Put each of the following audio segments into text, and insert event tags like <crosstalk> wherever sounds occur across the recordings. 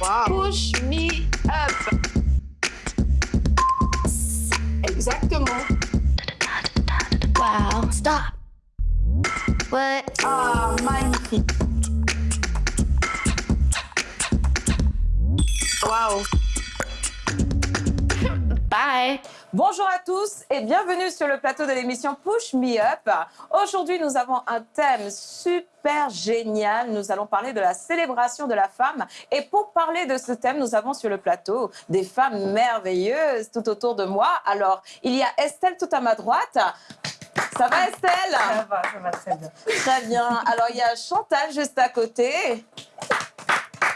Wow. Push me up. Exactement. Wow. Stop. What? Ah, magnifique. Wow. Bye. Bonjour à tous et bienvenue sur le plateau de l'émission Push Me Up. Aujourd'hui, nous avons un thème super génial. Nous allons parler de la célébration de la femme. Et pour parler de ce thème, nous avons sur le plateau des femmes merveilleuses tout autour de moi. Alors, il y a Estelle tout à ma droite. Ça va Estelle? Ça va, ça va très bien. Très bien. Alors, il y a Chantal juste à côté.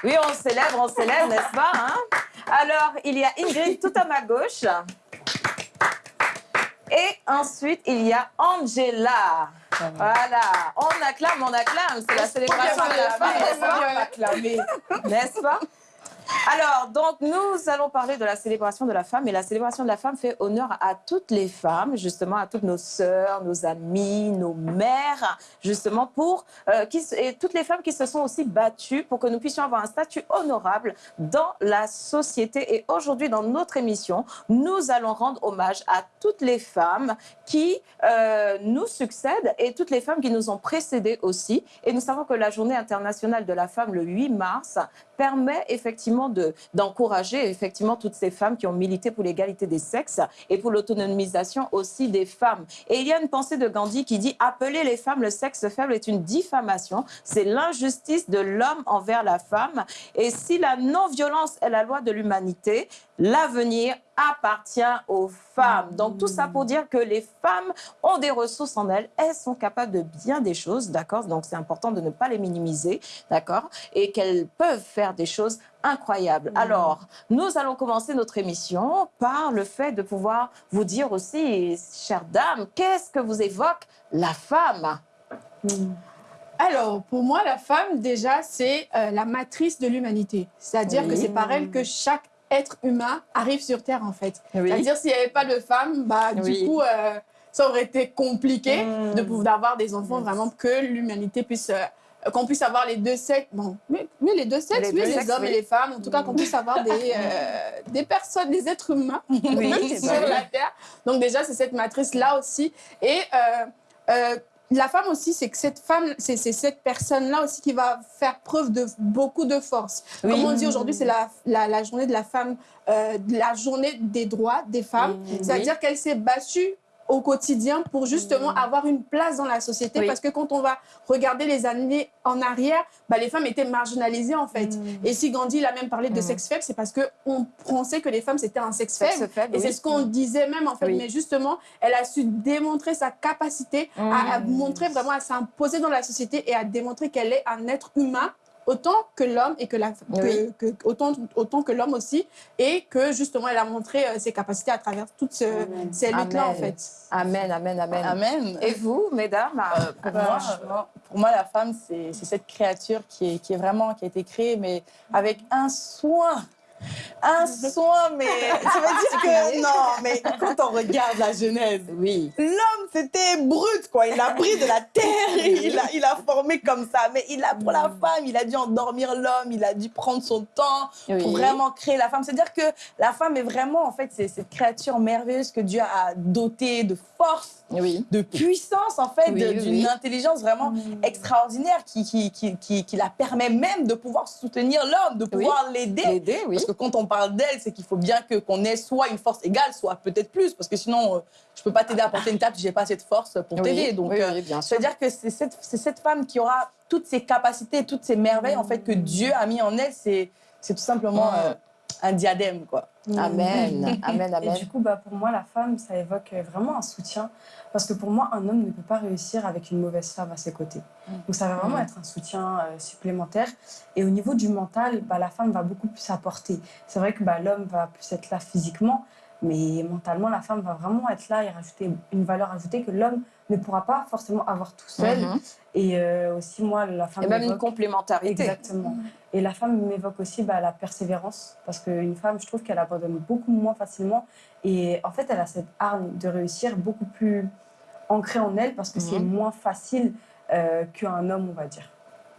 Oui, on célèbre, on célèbre, n'est-ce pas hein? Alors, il y a Ingrid tout à ma gauche. Et ensuite, il y a Angela. Voilà, on acclame, on acclame. C'est la célébration de la femme, n'est-ce pas N'est-ce pas? Alors, donc, nous allons parler de la célébration de la femme. Et la célébration de la femme fait honneur à toutes les femmes, justement, à toutes nos sœurs, nos amies, nos mères, justement, pour euh, et toutes les femmes qui se sont aussi battues pour que nous puissions avoir un statut honorable dans la société. Et aujourd'hui, dans notre émission, nous allons rendre hommage à toutes les femmes qui euh, nous succèdent et toutes les femmes qui nous ont précédées aussi. Et nous savons que la journée internationale de la femme, le 8 mars, permet effectivement d'encourager effectivement toutes ces femmes qui ont milité pour l'égalité des sexes et pour l'autonomisation aussi des femmes. Et il y a une pensée de Gandhi qui dit « Appeler les femmes le sexe faible est une diffamation, c'est l'injustice de l'homme envers la femme. Et si la non-violence est la loi de l'humanité, l'avenir appartient aux femmes. Donc tout ça pour dire que les femmes ont des ressources en elles, elles sont capables de bien des choses, d'accord? Donc c'est important de ne pas les minimiser, d'accord? Et qu'elles peuvent faire des choses incroyables. Alors, nous allons commencer notre émission par le fait de pouvoir vous dire aussi, chère dame, qu'est-ce que vous évoque la femme? Alors, pour moi, la femme, déjà, c'est euh, la matrice de l'humanité. C'est-à-dire que c'est par elle que chaque être humain arrive sur Terre, en fait. C'est-à-dire, s'il n'y avait pas de femmes, bah, du coup, euh, ça aurait été compliqué de pouvoir d'avoir des enfants, vraiment, que l'humanité puisse... Euh, qu'on puisse avoir les deux sexes, bon, mais, les deux sexes, les, oui, les hommes et les femmes, en tout cas qu'on puisse avoir des, <laughs> euh, des personnes, des êtres humains <laughs> sur la Terre. Donc déjà, c'est cette matrice-là aussi. Et la femme aussi, c'est que cette femme, c'est cette personne-là aussi qui va faire preuve de beaucoup de force. Comme on dit aujourd'hui, c'est la, la, journée de la femme, euh, la journée des droits des femmes. C'est-à-dire qu'elle s'est battue au quotidien pour justement mmh. avoir une place dans la société. Parce que quand on va regarder les années en arrière, bah, les femmes étaient marginalisées en fait. Mmh. Et si Gandhi il a même parlé de mmh. sexe faible, c'est parce qu'on pensait que les femmes c'était un sexe faible. et c'est ce qu'on disait même en fait. Mais justement, elle a su démontrer sa capacité à, à montrer vraiment à s'imposer dans la société et à démontrer qu'elle est un être humain autant que l'homme et que la que, autant autant que l'homme aussi et que justement elle a montré euh, ses capacités à travers toutes ces luttes là en fait. Amen, amen, amen. Amen. Et vous, mesdames euh, pour, moi, pour moi, la femme, c'est cette créature qui est, qui est vraiment, qui a été créée, mais avec un soin un soin, mais ça veut dire que non, mais quand on regarde la Genèse, oui. l'homme c'était brut quoi. Il a pris de la terre, et il a, il a formé comme ça. Mais il a pour la mm. femme, il a dû endormir l'homme, il a dû prendre son temps pour vraiment créer la femme. C'est-à-dire que la femme est vraiment en fait c'est cette créature merveilleuse que Dieu a dotée de force, oui. de puissance en fait, d'une intelligence vraiment mm. extraordinaire qui qui, qui, qui, qui, la permet même de pouvoir soutenir l'homme, de pouvoir l'aider. Parce que quand on parle d'elle, c'est qu'il faut bien que qu'on ait soit une force égale, soit peut-être plus, parce que sinon, euh, je peux pas t'aider à porter une table si j'ai pas cette force pour t'aider. Donc, euh, c'est-à-dire que c'est cette, cette, femme qui aura toutes ces capacités, toutes ces merveilles en fait que Dieu a mis en elle. C'est tout simplement euh, un diadème, quoi. Amen, amen, <laughs> amen. Et du coup, bah, pour moi, la femme, ça évoque vraiment un soutien. Parce que pour moi, un homme ne peut pas réussir avec une mauvaise femme à ses côtés. Mm. Donc ça va vraiment mm. être un soutien euh, supplémentaire. Et au niveau du mental, bah, la femme va beaucoup plus apporter. C'est vrai que bah, l'homme va plus être là physiquement, mais mentalement, la femme va vraiment être là et rajouter une valeur ajoutée que l'homme ne pourra pas forcément avoir tout seul. Mhm. Et euh, aussi, moi, la femme... Et même une complémentarité. Exactement. Et la femme m'évoque aussi bah, la persévérance, parce qu'une femme, je trouve qu'elle abandonne beaucoup moins facilement. Et en fait, elle a cette arme de réussir beaucoup plus ancrée en elle, parce que c'est mhm. moins facile euh, qu'un homme, on va dire.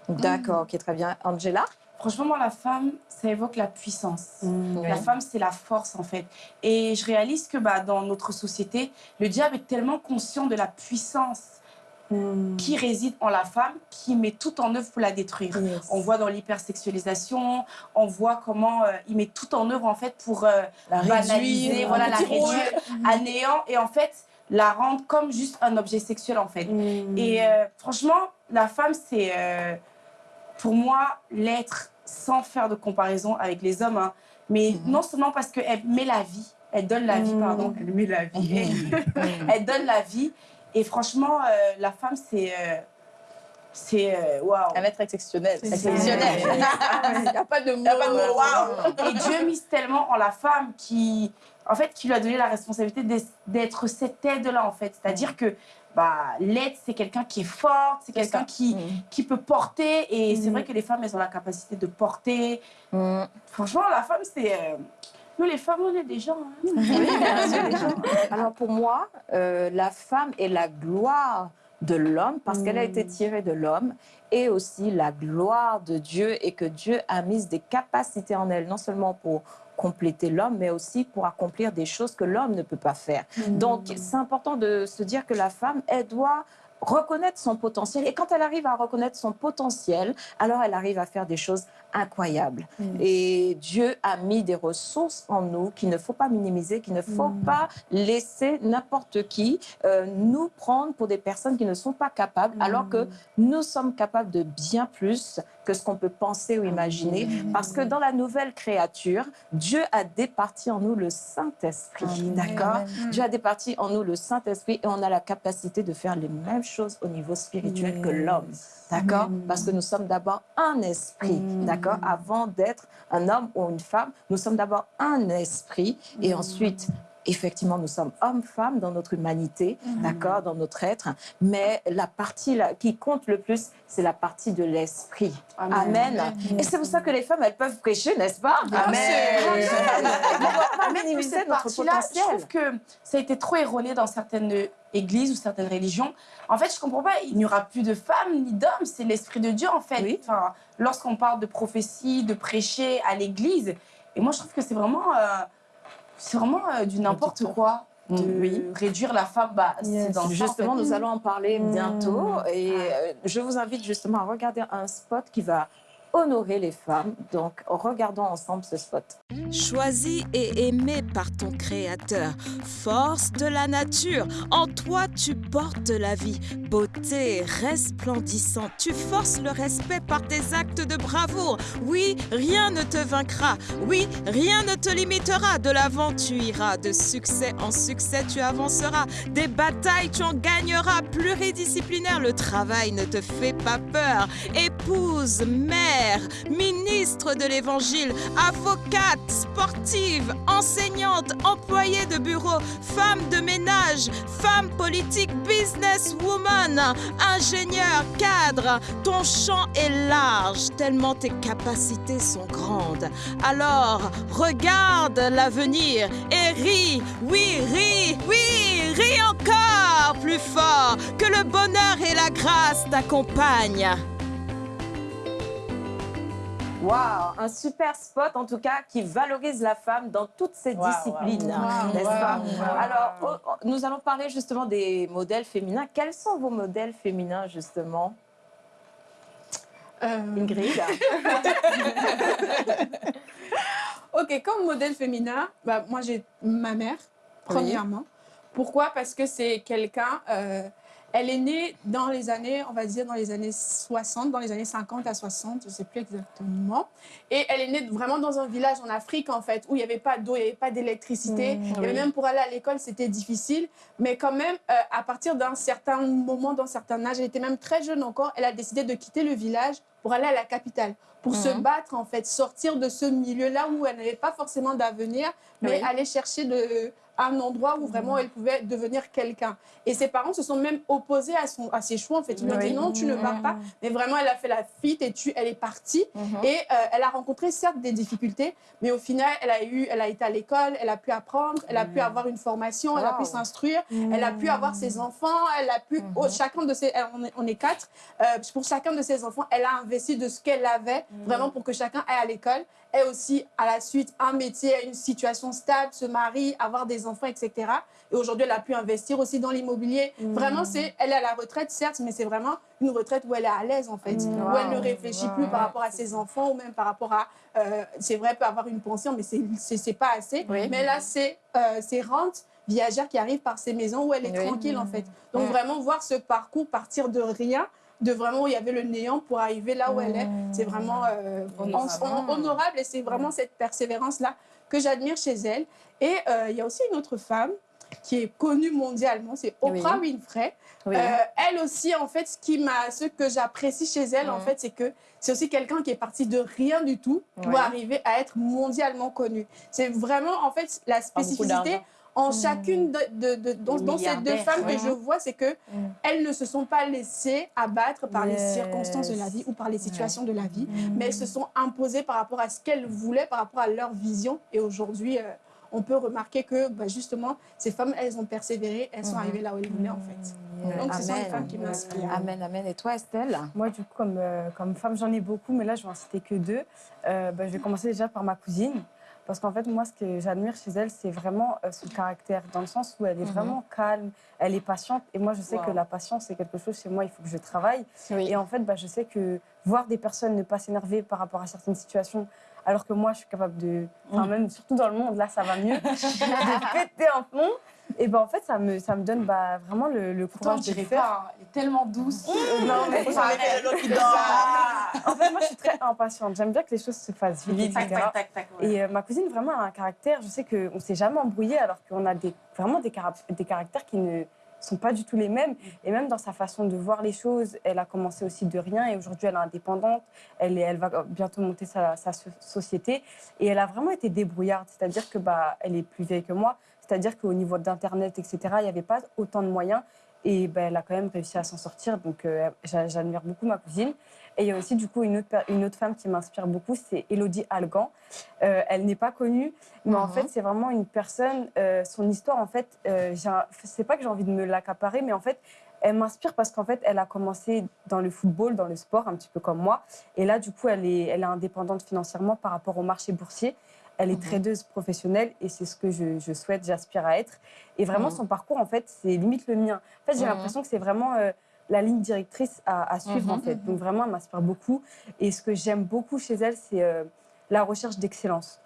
D'accord, ok, très bien. Angela? Franchement, moi, la femme, ça évoque la puissance. Mmh, la femme, c'est la force, en fait. Et je réalise que bah, dans notre société, le diable est tellement conscient de la puissance mmh. qui réside en la femme, qui met tout en œuvre pour la détruire. On voit dans l'hypersexualisation, on voit comment euh, il met tout en œuvre, en fait, pour euh, la banaliser, voilà, la réduire à néant. Et en fait, la rendre comme juste un objet sexuel, en fait. Mmh. Et euh, franchement, la femme, c'est pour moi, l'être, sans faire de comparaison avec les hommes, hein, mais mhm. non seulement parce qu'elle met la vie, elle donne la vie, mhm. pardon, elle met la vie, mhm. <laughs> elle donne la vie. Et franchement, euh, la femme, c'est... Euh, c'est euh, waouh. Un être exceptionnel. Exceptionnel. <laughs> Il n'y a pas de mot. Wow. Et Dieu mise tellement en la femme qui, en fait, qui lui a donné la responsabilité d'être cette aide-là, en fait. C'est-à-dire que bah, l'aide, c'est quelqu'un qui est fort, c'est quelqu'un qui, mm. qui peut porter. Et c'est mm. vrai que les femmes, elles ont la capacité de porter. Mm. Franchement, la femme, c'est... Euh, nous, les femmes, on est des gens. Hein. Alors, pour moi, euh, la femme est la gloire de l'homme parce qu'elle a été tirée de l'homme et aussi la gloire de Dieu et que Dieu a mis des capacités en elle, non seulement pour compléter l'homme, mais aussi pour accomplir des choses que l'homme ne peut pas faire. Mmh. Donc, c'est important de se dire que la femme, elle doit reconnaître son potentiel. Et quand elle arrive à reconnaître son potentiel, alors elle arrive à faire des choses incroyables. Mm. Et Dieu a mis des ressources en nous qu'il ne faut pas minimiser, qu'il ne faut mm. pas laisser n'importe qui euh, nous prendre pour des personnes qui ne sont pas capables, alors que mm. nous sommes capables de bien plus que ce qu'on peut penser ou imaginer. Parce que dans la nouvelle créature, Dieu a départi en nous le Saint-Esprit. D'accord Dieu a départi en nous le Saint-Esprit et on a la capacité de faire les mêmes choses au niveau spirituel que l'homme. D'accord Parce que nous sommes d'abord un esprit. D'accord Avant d'être un homme ou une femme, nous sommes d'abord un esprit et ensuite effectivement, nous sommes hommes-femmes dans notre humanité, mhm. d'accord, dans notre être, mais la partie qui compte le plus, c'est la partie de l'esprit. Amen. Et c'est pour ça que les femmes, elles peuvent prêcher, n'est-ce pas? Amen. Amen. cette partie-là, je trouve que ça a été trop erroné dans certaines églises ou certaines religions. En fait, je comprends pas, il n'y aura plus de femmes ni d'hommes, c'est l'esprit de Dieu en fait. Enfin, Lorsqu'on parle de prophétie, de prêcher à l'église, et moi je trouve que c'est vraiment... Euh, c'est vraiment euh, du n'importe quoi de réduire la femme. Bah, dans justement, nous allons en parler mm. bientôt. Et euh, je vous invite justement à regarder un spot qui va honorer les femmes. Donc, regardons ensemble ce spot. Choisi et aimé par ton Créateur, force de la nature, en toi tu portes la vie, beauté resplendissante, tu forces le respect par tes actes de bravoure. Oui, rien ne te vaincra, oui, rien ne te limitera. De l'avant tu iras, de succès en succès tu avanceras, des batailles tu en gagneras, pluridisciplinaire, le travail ne te fait pas peur. Épouse, mère, ministre de l'Évangile, avocate, sportive, enseignante, employée de bureau, femme de ménage, femme politique, businesswoman, ingénieur, cadre. Ton champ est large, tellement tes capacités sont grandes. Alors, regarde l'avenir et ris, oui, ris, oui, ris encore plus fort, que le bonheur et la grâce t'accompagnent. Wow, un super spot en tout cas qui valorise la femme dans toutes ses disciplines, n'est-ce pas Alors, oh, oh, nous allons parler justement des modèles féminins. Quels sont vos modèles féminins justement? Euh... Ingrid <laughs> Ok, comme modèle féminin, bah, moi j'ai ma mère, premièrement. Pourquoi? Parce que c'est quelqu'un... Euh, elle est née dans les années, on va dire dans les années 60, dans les années 50 à 60, je ne sais plus exactement. Et elle est née vraiment dans un village en Afrique, en fait, où il n'y avait pas d'eau, il n'y avait pas d'électricité. Mmh, même pour aller à l'école, c'était difficile. Mais quand même, euh, à partir d'un certain moment, d'un certain âge, elle était même très jeune encore, elle a décidé de quitter le village pour aller à la capitale, pour se mmh. battre, en fait, sortir de ce milieu-là où elle n'avait pas forcément d'avenir, mais aller chercher de un endroit où vraiment elle pouvait devenir quelqu'un. Et ses parents se sont même opposés à, son, à ses choix. En fait, ils lui ont dit non, tu ne pars pas. Mais vraiment, elle a fait la fuite et tu, elle est partie. Et euh, elle a rencontré certes des difficultés, mais au final, elle a, eu, elle a été à l'école, elle a pu apprendre, elle a pu avoir une formation, elle a pu s'instruire, elle a pu avoir ses enfants, elle a pu, oh, chacun de ses, on est, on est quatre, euh, pour chacun de ses enfants, elle a investi de ce qu'elle avait, vraiment pour que chacun aille à l'école, ait aussi à la suite un métier, une situation stable, se marie, avoir des enfants, etc. Et aujourd'hui, elle a pu investir aussi dans l'immobilier. Vraiment, c'est, elle est à la retraite, certes, mais c'est vraiment une retraite où elle est à l'aise, en fait, où elle ne réfléchit plus par rapport à ses enfants ou même par rapport à, euh, c'est vrai, elle peut avoir une pension, mais c'est, pas assez. Mais là, c'est euh, ses rentes viagères qui arrivent par ces maisons où elle est tranquille, en fait. Donc, vraiment, voir ce parcours partir de rien, de vraiment où il y avait le néant pour arriver là où elle est. C'est vraiment euh, honorable et c'est vraiment cette persévérance-là que j'admire chez elle. Et euh, il y a aussi une autre femme qui est connue mondialement, c'est Oprah Winfrey. Euh, elle aussi, en fait, ce, qui ce que j'apprécie chez elle, en fait, c'est que c'est aussi quelqu'un qui est parti de rien du tout pour arriver à être mondialement connue. C'est vraiment, en fait, la spécificité en hmm. chacune de, de, dans, ces deux femmes que je vois, c'est que hmm. elles ne se sont pas laissées abattre par les circonstances de la vie ou par les situations de la vie, hmm. mais elles se sont imposées par rapport à ce qu'elles voulaient, par rapport à leur vision. Et aujourd'hui, euh, on peut remarquer que bah, justement, ces femmes, elles ont persévéré, elles sont arrivées là où elles voulaient en fait. Donc, ce sont les femmes qui m'inspirent. Amen, amen. Et toi, Estelle? Moi, du coup, comme, euh, comme femme, j'en ai beaucoup, mais là, je vais en citer que deux. Euh, bah, je vais commencer déjà par ma cousine. Parce qu'en fait, moi, ce que j'admire chez elle, c'est vraiment euh, son caractère, dans le sens où elle est mhm. vraiment calme, elle est patiente. Et moi, je sais que la patience, c'est quelque chose chez moi, il faut que je travaille. Et en fait, bah, je sais que voir des personnes ne pas s'énerver par rapport à certaines situations, alors que moi, je suis capable de. Enfin, mm. même surtout dans le monde, là, ça va mieux. <laughs> de péter un plomb. Et ben en fait, ça me, ça me donne bah, vraiment le, le courage de faire. Pas, hein. Elle est tellement douce. Mmh. non, mais ça, En fait, moi, je suis très impatiente. J'aime bien que les choses se fassent vite, tac, tac, tac, tac, Et euh, ma cousine, vraiment, a un caractère. Je sais qu'on ne s'est jamais embrouillé alors qu'on a des, vraiment des, des caractères qui ne sont pas du tout les mêmes. Et même dans sa façon de voir les choses, elle a commencé aussi de rien et aujourd'hui elle est indépendante. Elle, est, elle va bientôt monter sa, sa, société et elle a vraiment été débrouillarde. C'est-à-dire que bah, elle est plus vieille que moi. C'est-à-dire qu'au niveau d'Internet, etc., il n'y avait pas autant de moyens. Et ben, elle a quand même réussi à s'en sortir. Donc, euh, j'admire beaucoup ma cousine. Et il y a aussi, du coup, une autre, une autre femme qui m'inspire beaucoup, c'est Elodie Algan. Euh, elle n'est pas connue, mais en mhm. fait, c'est vraiment une personne. Euh, son histoire, en fait, c'est pas que j'ai envie de me l'accaparer, mais en fait, elle m'inspire parce qu'en fait, elle a commencé dans le football, dans le sport, un petit peu comme moi. Et là, du coup, elle est, elle est indépendante financièrement par rapport au marché boursier. Elle est mhm. tradeuse professionnelle et c'est ce que je, souhaite, j'aspire à être. Et vraiment, mhm. son parcours, en fait, c'est limite le mien. En fait, j'ai mhm. l'impression que c'est vraiment euh, la ligne directrice à, suivre, en fait. Donc, vraiment, elle m'inspire beaucoup. Et ce que j'aime beaucoup chez elle, c'est euh, la recherche d'excellence.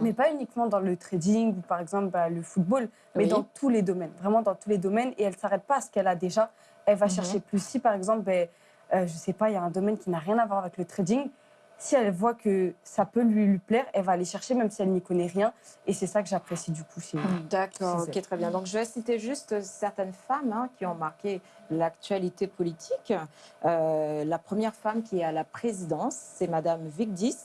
Mais pas uniquement dans le trading ou par exemple bah, le football, mais dans tous les domaines, vraiment dans tous les domaines. Et elle ne s'arrête pas à ce qu'elle a déjà. Elle va chercher plus. Si par exemple, ben, euh, je ne sais pas, il y a un domaine qui n'a rien à voir avec le trading, si elle voit que ça peut lui, lui plaire, elle va aller chercher même si elle n'y connaît rien. Et c'est ça que j'apprécie du coup D'accord, ok, très bien. Donc je vais citer juste certaines femmes hein, qui ont marqué l'actualité politique. Euh, la première femme qui est à la présidence, c'est Madame Vigdis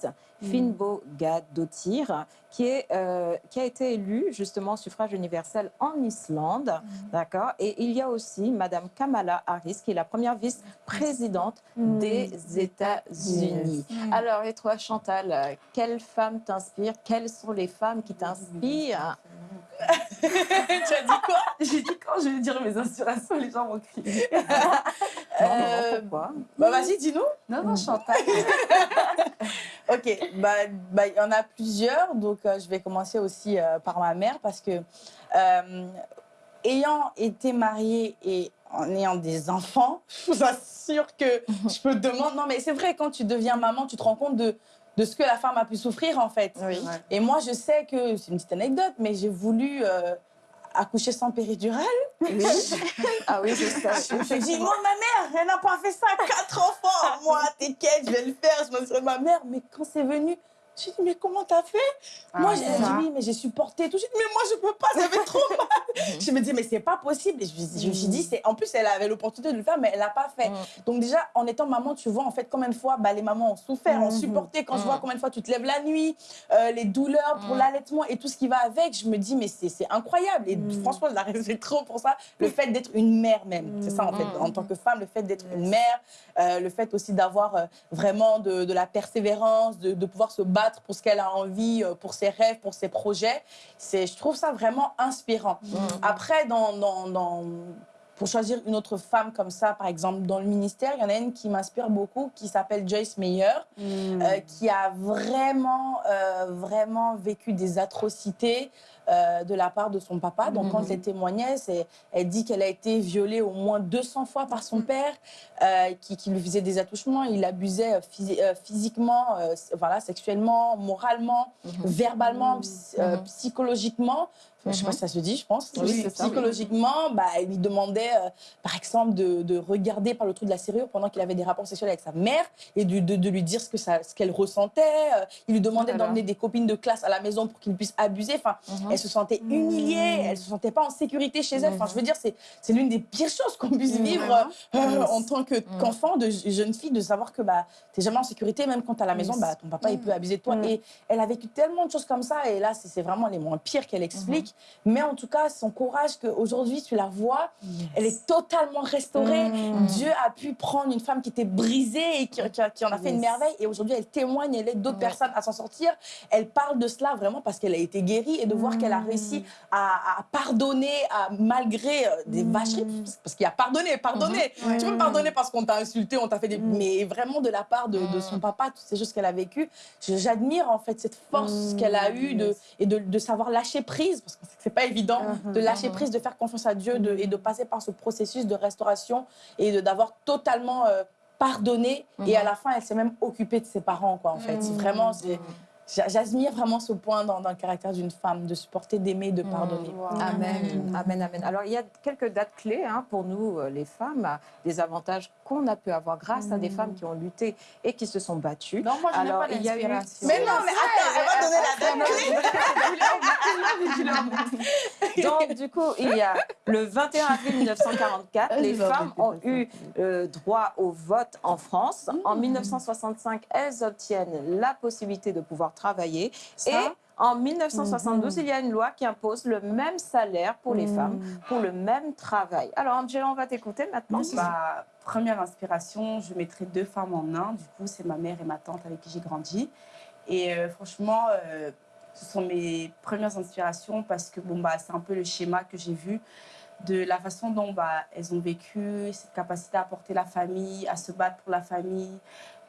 mm. Finbo Gadotir, qui, est, euh, qui a été élue justement au suffrage universel en Islande. Mm. D'accord Et il y a aussi Madame Kamala Harris, qui est la première vice-présidente mm. des États-Unis. Alors, et toi, Chantal, quelle femme t'inspire? Quelles sont les femmes qui t'inspirent? <laughs> <laughs> tu as dit quoi? J'ai dit quand je vais dire mes inspirations, les gens vont crier. <laughs> euh, pourquoi? Bah vas-y, dis-nous. Non, non, Chantal. <laughs> ok, bah, bah il y en a plusieurs, donc euh, je vais commencer aussi euh, par ma mère parce que ayant été mariée et en ayant des enfants, je vous assure que je peux te demander. Non, mais c'est vrai, quand tu deviens maman, tu te rends compte de de ce que la femme a pu souffrir en fait. Et moi, je sais que c'est une petite anecdote, mais j'ai voulu euh, accoucher sans péridurale. Oui. ah oui, c'est ça. Je me suis dit, moi, ma mère, elle n'a pas fait ça, quatre enfants. Moi, t'inquiète, je vais le faire, je me de ma mère. Mais quand c'est venu, J'ai dit, mais comment t'as fait? Ah, Moi, j'ai dit, oui, mais j'ai supporté tout de suite. Mais moi, je peux pas, ça fait trop <laughs> mal. je me dis, mais c'est pas possible. Et je, je me suis dit, c'est en plus, elle avait l'opportunité de le faire, mais elle l'a pas fait. Donc, déjà, en étant maman, tu vois, en fait, combien de fois bah, les mamans ont souffert, ont supporté. Quand je vois combien de fois tu te lèves la nuit, euh, les douleurs pour l'allaitement et tout ce qui va avec, je me dis, mais c'est incroyable. Et franchement, je la respecte trop pour ça. Le fait d'être une mère, même. C'est ça, en fait. En tant que femme, le fait d'être une mère, euh, le fait aussi d'avoir euh, vraiment de, de la persévérance, de, de pouvoir se battre pour ce qu'elle a envie, euh, pour ses rêves, pour ses projets. Je trouve ça vraiment inspirant. Après, dans, dans, dans, pour choisir une autre femme comme ça, par exemple, dans le ministère, il y en a une qui m'inspire beaucoup, qui s'appelle Joyce Meyer, euh, qui a vraiment, euh, vraiment vécu des atrocités euh, de la part de son papa. Donc, quand elle témoignait, elle dit qu'elle a été violée au moins 200 fois par son père, euh, qui, qui, lui faisait des attouchements. Il l'abusait euh, euh, physiquement, voilà, sexuellement, moralement, verbalement, psychologiquement. Je ne sais pas si ça se dit, je pense. Oui, psychologiquement, bah, il lui demandait, euh, par exemple, de, de, regarder par le trou de la serrure pendant qu'il avait des rapports sexuels avec sa mère et de, de, de lui dire ce qu'elle ressentait. Euh, il lui demandait voilà. d'emmener des copines de classe à la maison pour qu'il puisse abuser. Enfin, mm -hmm. elle se sentait humiliée, elle se sentait pas en sécurité chez elle. Enfin, je veux dire, c'est l'une des pires choses qu'on puisse vivre euh, en tant qu'enfant, de jeune fille, de savoir que bah, tu n'es jamais en sécurité, même quand tu es à la maison, bah, ton papa, il peut abuser de toi. Et elle a vécu tellement de choses comme ça. Et là, c'est vraiment les moins pires qu'elle explique. Mais en tout cas, son courage qu'aujourd'hui, tu la vois, yes. elle est totalement restaurée. Mmh. Dieu a pu prendre une femme qui était brisée et qui, qui, qui en a fait yes. une merveille. Et aujourd'hui, elle témoigne, elle aide d'autres ouais. personnes à s'en sortir. Elle parle de cela vraiment parce qu'elle a été guérie et de voir qu'elle a réussi à, à pardonner à, malgré euh, des mmh. vacheries. Parce qu'il y a pardonné, pardonné. Mmh. Tu peux pardonner parce qu'on t'a insulté, on t'a fait des... Mais vraiment de la part de, de son papa, toutes ces choses qu'elle a vécues. J'admire en fait cette force qu'elle a eue de, et de, de savoir lâcher prise parce c'est pas évident de lâcher prise, de faire confiance à Dieu de, et de passer par ce processus de restauration et d'avoir totalement euh, pardonné. Et à la fin, elle s'est même occupée de ses parents, quoi, en fait. Vraiment, c'est... J'admire vraiment ce point dans, dans le caractère d'une femme, de supporter, d'aimer, de pardonner. Mmh. Wow. Amen, mmh. amen, amen. Alors, il y a quelques dates clés hein, pour nous, euh, les femmes, des avantages qu'on a pu avoir grâce mmh. à des femmes qui ont lutté et qui se sont battues. Non, moi, je n'ai pas l'inspiration. Mais non, mais attends, elle va donner la date clé. <laughs> Donc, du coup, il y a le 21 avril 1944, les femmes ont eu euh, droit au vote en France. En 1965, elles obtiennent la possibilité de pouvoir travailler. Ça? Et en 1972, mmh. il y a une loi qui impose le même salaire pour les mmh. femmes, pour le même travail. Alors, Angela, on va t'écouter maintenant. Ma première inspiration, je mettrai deux femmes en un. Du coup, c'est ma mère et ma tante avec qui j'ai grandi. Et euh, franchement, euh, ce sont mes premières inspirations parce que bon, bah, c'est un peu le schéma que j'ai vu de la façon dont bah, elles ont vécu, cette capacité à porter la famille, à se battre pour la famille,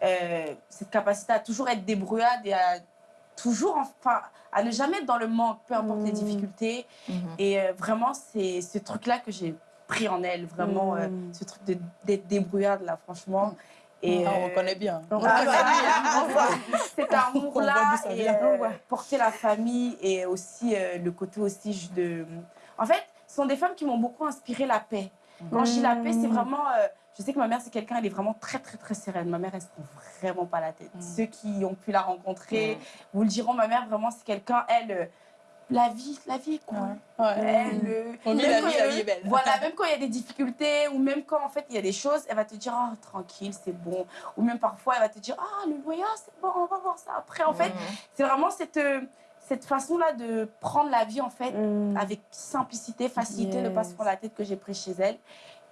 euh, cette capacité à toujours être débrouillade et à toujours, enfin, à ne jamais être dans le manque, peu importe mmh. les difficultés. Mmh. Et euh, vraiment, c'est ce truc-là que j'ai pris en elle, vraiment, mmh. euh, ce truc d'être débrouillarde, là, franchement. Et ah, on reconnaît bien. On reconnaît bien. <laughs> Cet amour-là, et euh, porter la famille et aussi le côté aussi de... En fait, ce sont des femmes qui m'ont beaucoup inspiré la paix. Quand je dis la paix, c'est vraiment... Je sais que ma mère, c'est quelqu'un, elle est vraiment très, très, très sereine. Ma mère, elle se prend vraiment pas la tête. Mmh. Ceux qui ont pu la rencontrer mmh. vous le diront, ma mère, vraiment, c'est quelqu'un, elle, euh, la vie, la vie, quoi. Ouais. Ouais. Elle, euh, On vit la vie, la vie est belle. Voilà, <laughs> même quand il y a des difficultés ou même quand, en fait, il y a des choses, elle va te dire, oh, tranquille, c'est bon. Ou même parfois, elle va te dire, ah, le loyer, c'est bon, on va voir ça après. En mmh. fait, c'est vraiment cette... Euh, cette façon-là de prendre la vie, en fait, mmh. avec simplicité, facilité, yes. ne pas se prendre la tête que j'ai pris chez elle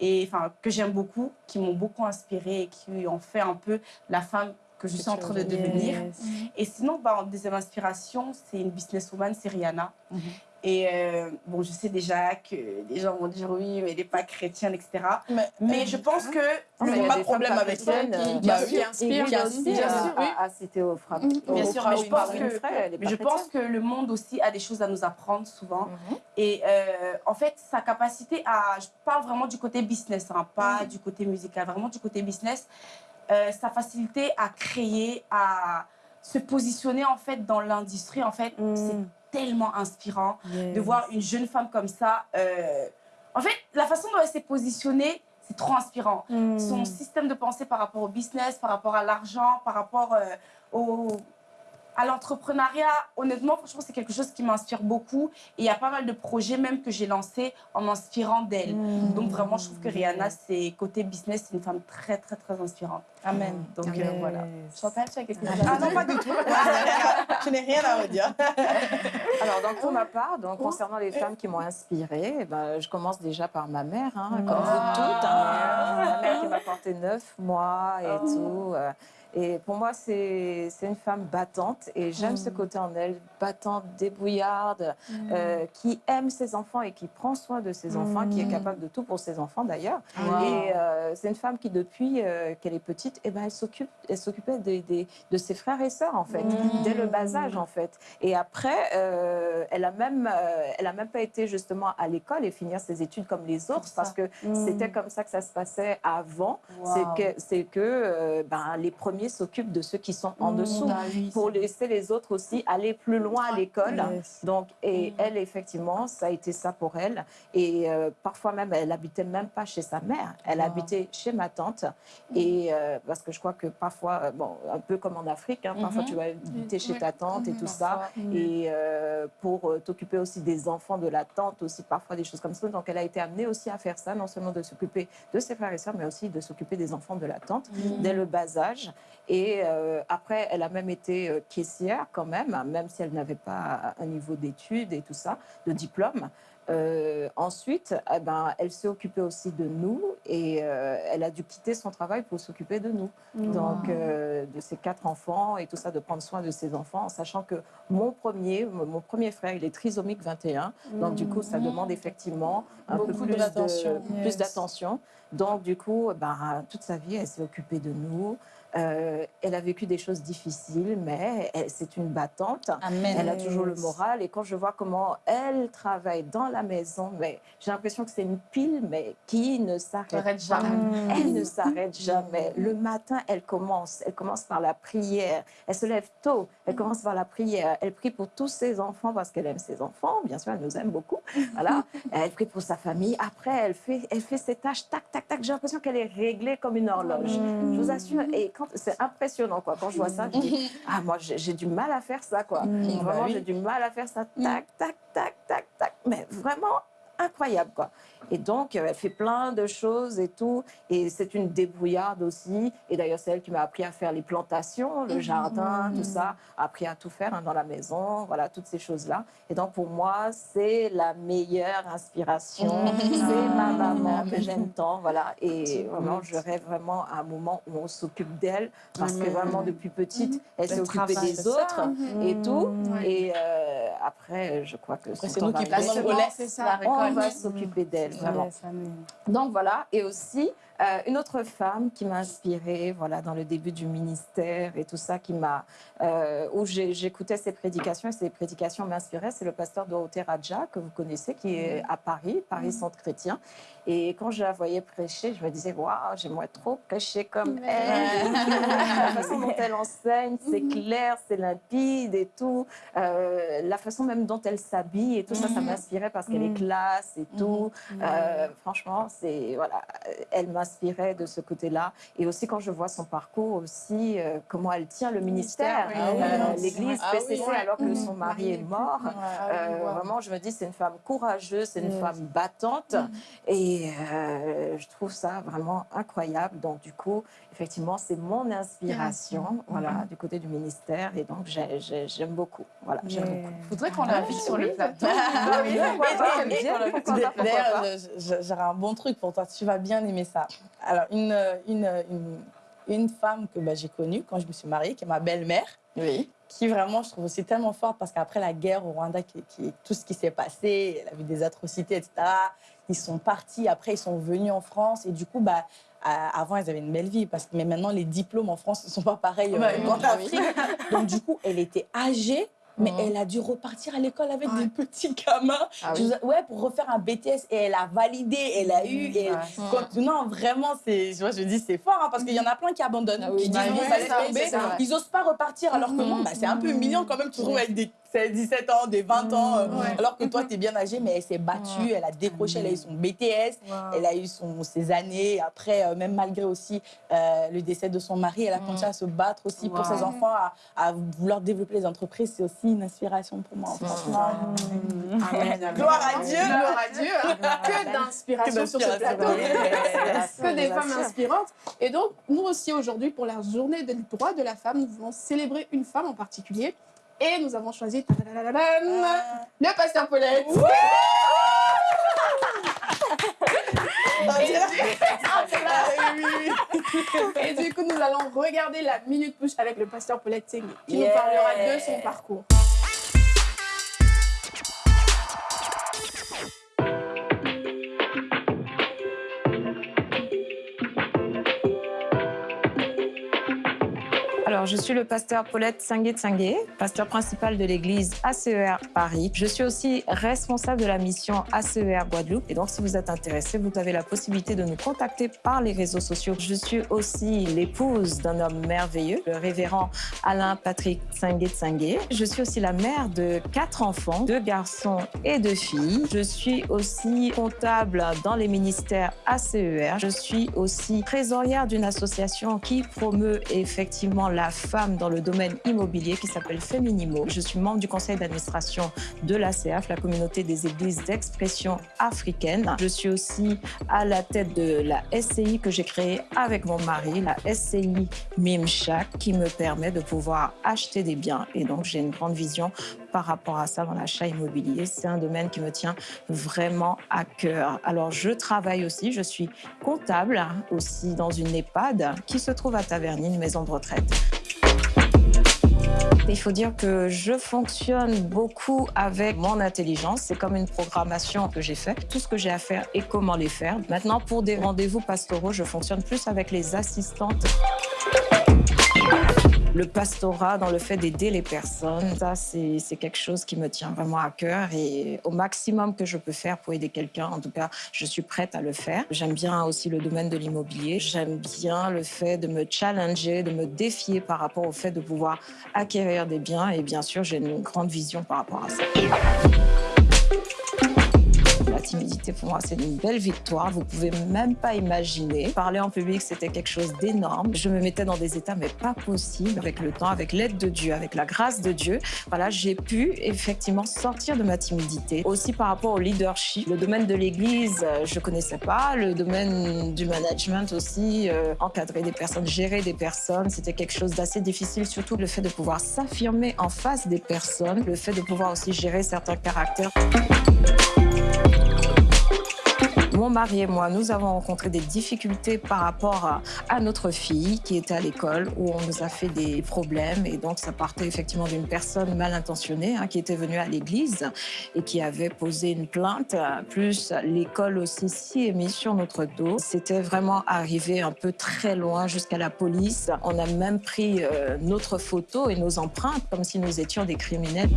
et enfin que j'aime beaucoup, qui m'ont beaucoup inspirée et qui ont fait un peu la femme que je suis en train de devenir. Yes. Et sinon, bah, en deuxième inspiration, c'est une businesswoman, c'est Rihanna. Mm -hmm. Et euh, bon, je sais déjà que les gens vont dire oui, mais elle n'est pas chrétienne, etc. Mais, mais je pense que il n'y a pas de problème avec ça. Qui, qui, bah, qui inspire, qui inspire, bien sûr, oui. à, à citer au frappe. Mmh. Bien sûr, mais je pense, que, frère, mais je pense que le monde aussi a des choses à nous apprendre souvent. Mmh. Et euh, en fait, sa capacité à, je parle vraiment du côté business, hein, pas mmh. du côté musical, vraiment du côté business, euh, sa facilité à créer, à se positionner en fait dans l'industrie, en fait, c'est tellement inspirant yes. de voir une jeune femme comme ça. Euh... En fait, la façon dont elle s'est positionnée, c'est trop inspirant. Mm. Son système de pensée par rapport au business, par rapport à l'argent, par rapport euh, au, à l'entrepreneuriat, honnêtement, franchement, c'est quelque chose qui m'inspire beaucoup. Et il y a pas mal de projets même que j'ai lancés en m'inspirant d'elle. Mmh. Donc vraiment, je trouve que Rihanna, c'est côté business, c'est une femme très, très, très inspirante. Amen. Donc euh, voilà. Chantal, tu as quelque chose Ah non, pas du tout. <laughs> je n'ai rien à redire. <laughs> Alors, donc, pour ma part, donc, concernant les femmes qui m'ont inspirée, ben, je commence déjà par ma mère, hein, comme vous toutes. hein. Ma mère qui m'a porté neuf mois et tout. euh, Et pour moi, c'est une femme battante et j'aime ce côté en elle, battante, débrouillarde, euh, qui aime ses enfants et qui prend soin de ses enfants, qui est capable de tout pour ses enfants d'ailleurs. Et euh, c'est une femme qui, depuis euh, qu'elle est petite, eh ben, elle s'occupait des- des- de ses frères et sœurs, en fait, dès le bas âge, en fait. Et après, elle a même, elle a même pas été justement à l'école et finir ses études comme les autres, parce que c'était comme ça que ça se passait avant. C'est que, que ben, les premiers s'occupent de ceux qui sont en dessous, pour laisser les autres aussi aller plus loin à l'école. Donc, et elle, effectivement, ça a été ça pour elle. Et euh, parfois même, elle habitait même pas chez sa mère, elle habitait chez ma tante. Et euh, parce que je crois que parfois, euh, bon, un peu comme en Afrique, hein, parfois tu vas habiter chez ta tante et tout ça. Et euh, pour t'occuper aussi des enfants de la tante, aussi parfois des choses comme ça. Donc, elle a été amenée aussi à faire ça, non seulement de s'occuper de ses frères et sœurs, mais aussi de s'occuper des enfants de la tante dès le bas âge. Et euh, après, elle a même été euh, caissière quand même, même si elle n'avait pas un niveau d'études et tout ça, de diplôme. Euh, ensuite, eh ben, elle s'est occupée aussi de nous et euh, elle a dû quitter son travail pour s'occuper de nous. Donc, euh, de ses quatre enfants et tout ça, de prendre soin de ses enfants, en sachant que mon premier, mon premier frère, il est trisomique 21. Donc, du coup, ça demande effectivement un peu Beaucoup plus d'attention. de- plus d'attention. Donc, du coup, ben, toute sa vie, elle s'est occupée de nous. Euh, elle a vécu des choses difficiles, mais c'est une battante. Amen. Elle a toujours le moral. Et quand je vois comment elle travaille dans la maison, mais j'ai l'impression que c'est une pile, mais qui ne s'arrête jamais. Elle ne s'arrête jamais. Le matin, elle commence. Elle commence par la prière. Elle se lève tôt. Elle commence par la prière. Elle prie pour tous ses enfants parce qu'elle aime ses enfants. Bien sûr, elle nous aime beaucoup. Voilà. <laughs> Elle prie pour sa famille. Après, elle fait, elle fait ses tâches. Tac, tac, tac. J'ai l'impression qu'elle est réglée comme une horloge. Je vous assure. Et c'est impressionnant, quoi. Quand je vois ça, je dis <laughs> ah moi j'ai du mal à faire ça, quoi. Vraiment, bah oui. j'ai du mal à faire ça. Tac, tac, tac, tac, tac. Mais vraiment incroyable, quoi. Et donc, euh, elle fait plein de choses et tout. Et c'est une débrouillarde aussi. Et d'ailleurs, c'est elle qui m'a appris à faire les plantations, le jardin, tout ça. Appris à tout faire hein, dans la maison, voilà, toutes ces choses-là. Et donc, pour moi, c'est la meilleure inspiration. <laughs> c'est ma maman que j'aime <laughs> tant, voilà. Et vraiment, je rêve vraiment à un moment où on s'occupe d'elle. Parce que vraiment, depuis petite, elle s'est occupée des ça. autres et tout. Et euh, après, je crois que c'est nous qui arriver. le relais. C'est ça. On va s'occuper d'elle, vraiment. Donc voilà, et aussi euh, une autre femme qui m'a inspirée, voilà, dans le début du ministère et tout ça, qui m'a, euh, où j'écoutais ses prédications et ses prédications m'inspiraient, c'est le pasteur Dorothée Raja que vous connaissez, qui est à Paris, Paris Centre Chrétien. Et quand je la voyais prêcher, je me disais waouh, j'aimerais trop prêcher comme elle. <laughs> la façon dont elle enseigne, c'est clair, c'est limpide et tout. Euh, la façon même dont elle s'habille et tout ça, ça m'inspirait parce qu'elle est classe et tout. Franchement, c'est voilà, elle m'inspirait de ce côté-là. Et aussi quand je vois son parcours aussi, euh, comment elle tient le ministère, oui. euh, Ah oui. l'Église Ah oui, PCC alors que son mari est mort. Euh, ouais. Vraiment, je me dis, c'est une femme courageuse, c'est une femme battante. Et euh, je trouve ça vraiment incroyable. Donc, du coup, effectivement, c'est mon inspiration, voilà, du côté du ministère. Et donc, j'ai- j'ai- j'aime beaucoup. Voilà, j'aime beaucoup. Faudrait qu'on l'invite sur le plateau. Ah oui, Et- et- pourquoi D'ailleurs, <laughs> pas. je- je- j'aurais un bon truc pour toi. Tu vas bien aimer ça. Alors, une, une, une, une femme que bah, j'ai connue quand je me suis mariée, qui est ma belle-mère, Oui. qui vraiment, je trouve aussi tellement forte parce qu'après la guerre au Rwanda, qui, qui- tout ce qui s'est passé, elle a vu des atrocités, etc. Ils sont partis, après ils sont venus en France et du coup, bah, euh, avant ils avaient une belle vie parce que mais maintenant les diplômes en France ne sont pas pareils euh, qu'en bah Afrique. Donc du coup, elle était âgée. Mais Mhm. elle a dû repartir à l'école avec des petits gamins. Ah oui. Ouais, pour refaire un BTS. Et elle a validé, elle a eu. Et quand- non, vraiment, c'est, je, dis, c'est fort, hein, parce qu'il y en a plein qui abandonnent, Ah oui, qui disent, bah bon, oui, ça laisse tomber. Ils osent pas repartir, alors que non, bah, c'est un peu humiliant quand même. Tu te retrouves avec des 17 ans, des 20 ans, euh, alors que toi, tu es bien âgée, mais elle s'est battue, elle a décroché, elle a eu son BTS, elle a eu son, ses années. Après, euh, même malgré aussi euh, le décès de son mari, elle a continué à se battre aussi pour ses enfants, à, vouloir développer les entreprises. C'est aussi une inspiration pour moi, franchement. <laughs> Gloire à Dieu. Gloire à Dieu. Que d'inspiration sur ce plateau. Que des femmes inspirantes. Et donc, nous aussi, aujourd'hui, pour la journée des droits de la femme, nous voulons célébrer une femme en particulier. Et nous avons choisi le pasteur Paulette. <laughs> <laughs> Et du coup, nous allons regarder la Minute Push avec le pasteur Paulette Tsengui, qui nous parlera de son parcours. Je suis le pasteur Paulette Sangué, pasteur principal de l'église ACER Paris. Je suis aussi responsable de la mission ACER Guadeloupe. Et donc, si vous êtes intéressé, vous avez la possibilité de nous contacter par les réseaux sociaux. Je suis aussi l'épouse d'un homme merveilleux, le révérend Alain Patrick Sangué. Je suis aussi la mère de quatre enfants, deux garçons et deux filles. Je suis aussi comptable dans les ministères ACER. Je suis aussi trésorière d'une association qui promeut effectivement la femme dans le domaine immobilier qui s'appelle Féminimo. Je suis membre du conseil d'administration de l'ACF, la communauté des églises d'expression africaine. Je suis aussi à la tête de la SCI que j'ai créée avec mon mari, la SCI Mimchak, qui me permet de pouvoir acheter des biens. Et donc, j'ai une grande vision par rapport à ça dans l'achat immobilier. C'est un domaine qui me tient vraiment à cœur. Alors, je travaille aussi, je suis comptable aussi dans une EHPAD qui se trouve à Taverny, une maison de retraite. Il faut dire que je fonctionne beaucoup avec mon intelligence. C'est comme une programmation que j'ai faite. Tout ce que j'ai à faire et comment les faire. Maintenant, pour des rendez-vous pastoraux, je fonctionne plus avec les assistantes le pastorat, dans le fait d'aider les personnes, ça, c'est quelque chose qui me tient vraiment à cœur. Et au maximum que je peux faire pour aider quelqu'un, en tout cas, je suis prête à le faire. J'aime bien aussi le domaine de l'immobilier. J'aime bien le fait de me challenger, de me défier par rapport au fait de pouvoir acquérir des biens. Et bien sûr, j'ai une grande vision par rapport à ça. La timidité, pour moi, c'est une belle victoire. Vous pouvez même pas imaginer. Parler en public, c'était quelque chose d'énorme. Je me mettais dans des états, mais pas possible. Avec le temps, avec l'aide de Dieu, avec la grâce de Dieu, voilà, j'ai pu effectivement sortir de ma timidité. Aussi par rapport au leadership. Le domaine de l'Église, euh, je connaissais pas. Le domaine du management aussi, euh, encadrer des personnes, gérer des personnes, c'était quelque chose d'assez difficile. Surtout le fait de pouvoir s'affirmer en face des personnes, le fait de pouvoir aussi gérer certains caractères. Mon mari et moi, nous avons rencontré des difficultés par rapport à, notre fille qui était à l'école où on nous a fait des problèmes et donc ça partait effectivement d'une personne mal intentionnée hein, qui était venue à l'église et qui avait posé une plainte, plus l'école aussi s'y est mise sur notre dos. C'était vraiment arrivé un peu très loin jusqu'à la police. On a même pris euh, notre photo et nos empreintes comme si nous étions des criminels.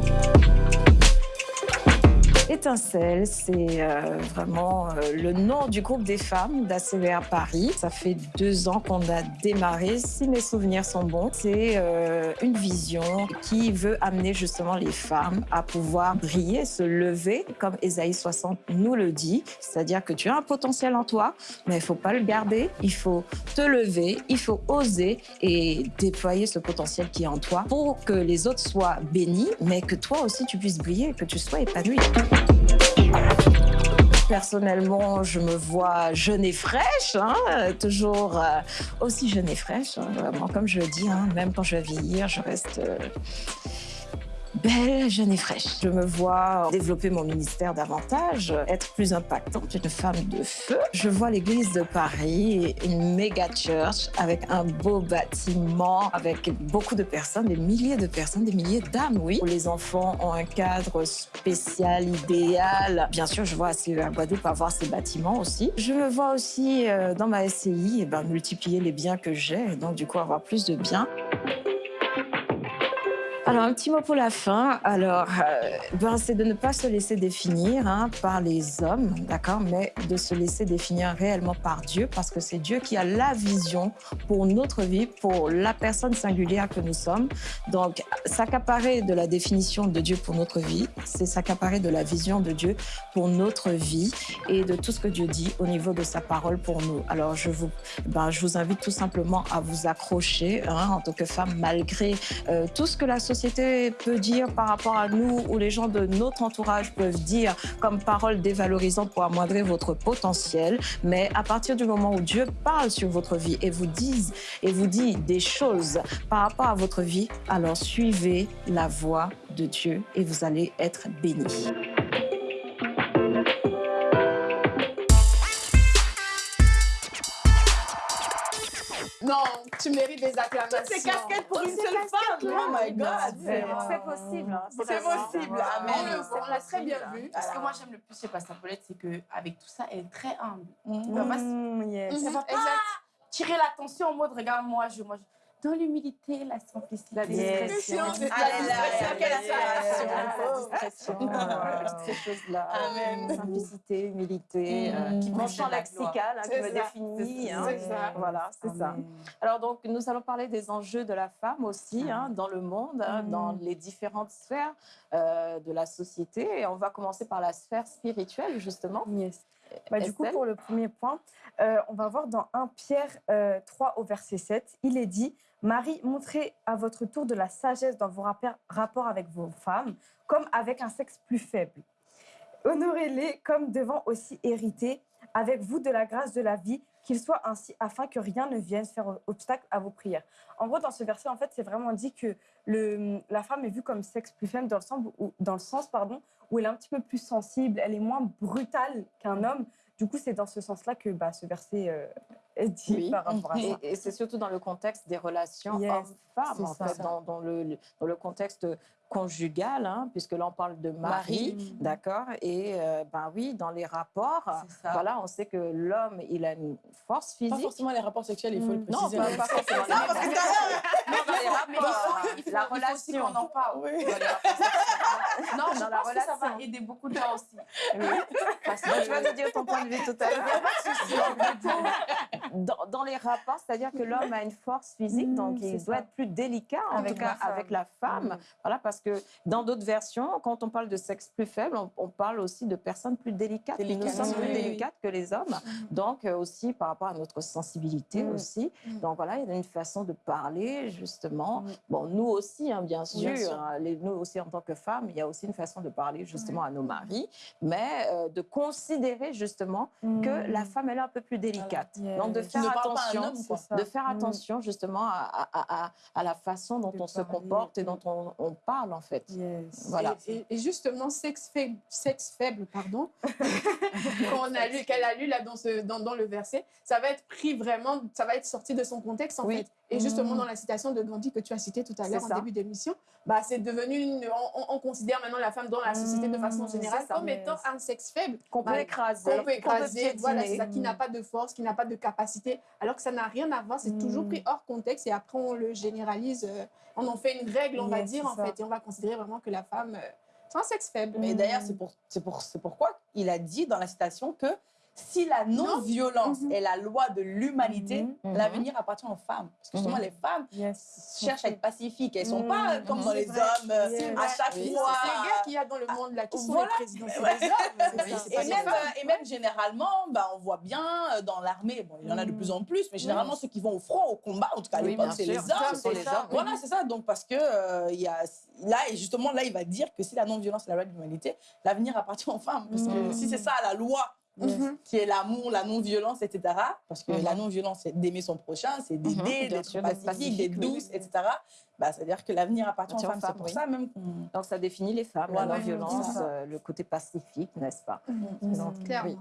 Étincelle, c'est euh, vraiment euh, le nom du groupe des femmes d'ACVR Paris. Ça fait deux ans qu'on a démarré. Si mes souvenirs sont bons, c'est euh, une vision qui veut amener justement les femmes à pouvoir briller, se lever, comme Esaïe 60 nous le dit. C'est-à-dire que tu as un potentiel en toi, mais il ne faut pas le garder. Il faut te lever, il faut oser et déployer ce potentiel qui est en toi pour que les autres soient bénis, mais que toi aussi tu puisses briller, que tu sois épanoui. Personnellement, je me vois jeune et fraîche, hein, toujours euh, aussi jeune et fraîche. Hein, comme je le dis, hein, même quand je vais vieillir, je reste euh, belle, jeune et fraîche. Je me vois développer mon ministère davantage, être plus impactante, une femme de feu. Je vois l'église de Paris, une méga church avec un beau bâtiment, avec beaucoup de personnes, des milliers de personnes, des milliers d'âmes, oui. Les enfants ont un cadre spécial, idéal. Bien sûr, je vois à Guadeloupe avoir ces bâtiments aussi. Je me vois aussi euh, dans ma SCI et eh ben, multiplier les biens que j'ai, donc du coup avoir plus de biens. Alors, un petit mot pour la fin. Alors, euh, ben, c'est de ne pas se laisser définir hein, par les hommes, d'accord, mais de se laisser définir réellement par Dieu, parce que c'est Dieu qui a la vision pour notre vie, pour la personne singulière que nous sommes. Donc, s'accaparer de la définition de Dieu pour notre vie, c'est s'accaparer de la vision de Dieu pour notre vie et de tout ce que Dieu dit au niveau de sa parole pour nous. Alors, je vous, ben, je vous invite tout simplement à vous accrocher hein, en tant que femme, malgré euh, tout ce que la société peut dire par rapport à nous ou les gens de notre entourage peuvent dire comme parole dévalorisante pour amoindrir votre potentiel. Mais à partir du moment où Dieu parle sur votre vie et vous dise et vous dit des choses par rapport à votre vie, alors suivez la voix de Dieu et vous allez être bénis. Non, tu mérites des acclamations. Toutes ces casquettes pour une seule femme. Oh my God. C'est possible. hein, C'est possible. Amen. On l'a très bien vu. Ce que moi j'aime le plus chez Pasteur Paulette, c'est qu'avec tout ça, elle est très humble. Mm. Elle va pas, Mm, yes. elle va pas tirer l'attention en mode regarde moi, je, moi, je- dans l'humilité, la simplicité. La discrétion. Ah là, discrétion, quelle discrétion. discrétion, toutes ces choses-là. Amen. Simplicité, humilité, Mm. euh, qui Mon champ lexical qui C'est me ça. définit. hein. C'est ça. Voilà, c'est ça. Alors donc, nous allons parler des enjeux de la femme aussi hein, dans le monde, hein, dans les différentes sphères euh, de la société. Et on va commencer par la sphère spirituelle, justement. Yes. Bah, du coup, pour le premier point, euh, on va voir dans 1 Pierre euh, 3 au verset 7, il est dit Marie, montrez à votre tour de la sagesse dans vos rapports- avec vos femmes, comme avec un sexe plus faible. Honorez-les comme devant aussi hériter avec vous de la grâce de la vie, qu'il soit ainsi afin que rien ne vienne faire obstacle à vos prières. En gros, dans ce verset, en fait, c'est vraiment dit que la femme est vue comme sexe plus faible dans le sens, où, dans le sens pardon, où elle est un petit peu plus sensible, elle est moins brutale qu'un homme. Du coup, c'est dans ce sens-là que bah, ce verset euh, dit Oui. par rapport à Et, ça. et c'est surtout dans le contexte des relations Yes, hommes-femmes, en ça. fait, dans, dans le, dans le contexte conjugal, hein, puisque là on parle de mari, Mari. d'accord Et euh, ben oui, dans les rapports, voilà, on sait que l'homme, il a une force Pas physique. forcément les rapports sexuels, il faut le Non, préciser. pas, pas forcément. Non, parce que tout à l'heure, Non, dans les il rapports, il faut- la il faut aussi relation. qu'on en parle. Oui. Dans les rapports Non, je Dans la que ça va relation. aider beaucoup de gens aussi. Oui, parce que tu vas nous dire ton point de vue tout à l'heure. <laughs> <laughs> Dans, dans les rapports, c'est-à-dire que l'homme a une force physique, Mm, donc il c'est doit ça. être plus délicat, en Avec tout cas la femme. avec la femme. Voilà, parce que dans d'autres versions, quand on parle de sexe plus faible, on, on parle aussi de personnes plus délicates. Nous Délicates, sommes plus oui, délicates que les hommes, donc euh, aussi par rapport à notre sensibilité Mm. aussi. Mm. Donc voilà, il y a une façon de parler justement. Mm. Bon, nous aussi, hein, bien sûr, Bien sûr. hein, les- nous aussi en tant que femmes, il y a aussi une façon de parler justement à nos maris, mais euh, de considérer justement que la femme elle est un peu plus délicate. Donc de faire attention, homme, de faire Mm. attention justement à, à- à- à la façon dont on se comporte et dont on, on parle en fait. Yes. Voilà. Et, justement, sexe faible, sexe faible pardon, <laughs> qu'on a lu, qu'elle a lu là dans, ce, dans, dans le verset, ça va être pris vraiment, ça va être sorti de son contexte en Oui. fait. Et justement, Mm. dans la citation de Gandhi que tu as citée tout à l'heure en ça. début d'émission, bah, c'est devenu, une, on, on- on considère maintenant la femme dans la société de façon Mm, générale comme étant un sexe faible. Qu'on peut Bah, écraser, qu'on peut écraser, voilà, c'est ça, qui n'a pas de force, qui n'a pas de capacité, alors que ça n'a rien à voir, c'est toujours Mm. pris hors contexte et après on le généralise, euh, on en fait une règle, on va dire en ça. fait, et on va considérer vraiment que la femme, euh, c'est un sexe faible. Mais d'ailleurs, c'est pour, pour, c'est pourquoi il a dit dans la citation que si la non-violence Mhm. est la loi de l'humanité, Mhm. l'avenir appartient aux femmes. Parce que justement, Mhm. les femmes Yes. cherchent à être pacifiques. Elles ne sont Mhm. pas comme Mhm. dans les vrai. hommes, euh, à chaque Oui, fois. C'est les gars qu'il y a dans le monde là, qui sont Voilà. les présidents, c'est hommes. <laughs> Oui, Et même, euh, et même généralement, bah, on voit bien euh, dans l'armée, bon, il y en a de plus en plus, mais généralement ceux qui vont au front, au combat, en tout cas à l'époque, c'est les hommes. Ce sont c'est les ça. hommes, oui. Voilà, c'est ça. Donc parce que euh, il y a là et justement là, il va dire que si la non-violence est la loi de l'humanité, l'avenir appartient aux femmes. Parce que si c'est ça la loi. Mhm. qui est l'amour, la non-violence, etc. Parce que Mhm. la non-violence, c'est d'aimer son prochain, c'est d'aider, Mhm, bien d'être pacifique, d'être douce, etc. Bah, C'est-à-dire que l'avenir appartient aux femmes. C'est pour oui. ça même. Donc ça définit les femmes, Voilà. la non-violence, euh, le côté pacifique, n'est-ce pas? Donc, Clairement. oui.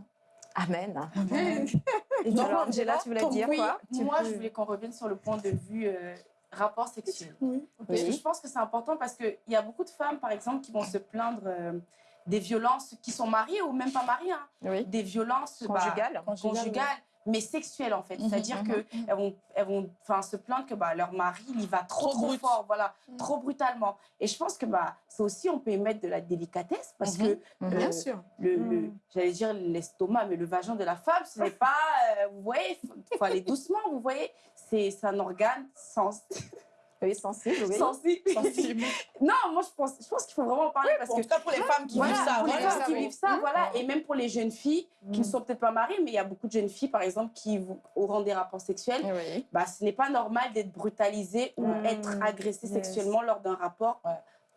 Amen. <laughs> Et Donc, alors, Angela, tu voulais dire oui, quoi? Moi, je voulais qu'on revienne sur le point de vue euh, rapport sexuel. Oui. Parce que Oui. je pense que c'est important parce qu'il y a beaucoup de femmes, par exemple, qui vont se plaindre euh, des violences qui sont mariées ou même pas mariées. hein. Oui. Des violences bah, Conjugales. conjugales. mais sexuelle en fait. Mhm, C'est-à-dire mhm, qu'elles vont, elles vont enfin, se plaindre que bah, leur mari, il y va trop, Trop fort, voilà, Mhm. trop brutalement. Et je pense que bah, ça aussi, on peut y mettre de la délicatesse parce Mhm. que Mhm. Bien euh, sûr. le, le- j'allais dire l'estomac, mais le vagin de la femme, ce n'est <laughs> pas, euh, vous voyez, il faut aller doucement, vous voyez, c'est c'est un organe sens- <laughs> <laughs> Oui, sensible, oui. sensible. Sensible. <laughs> non, moi je pense, je pense qu'il faut vraiment en parler parce En que tout cas, pour les femmes qui voilà, vivent ça, pour les femmes qui oui. vivent ça, Mmh. voilà, et même pour les jeunes filles qui ne sont peut-être pas mariées, mais il y a beaucoup de jeunes filles, par exemple, qui auront des rapports sexuels. Oui. Bah, ce n'est pas normal d'être brutalisée ou Mmh. être agressée Yes. sexuellement lors d'un rapport, Ouais.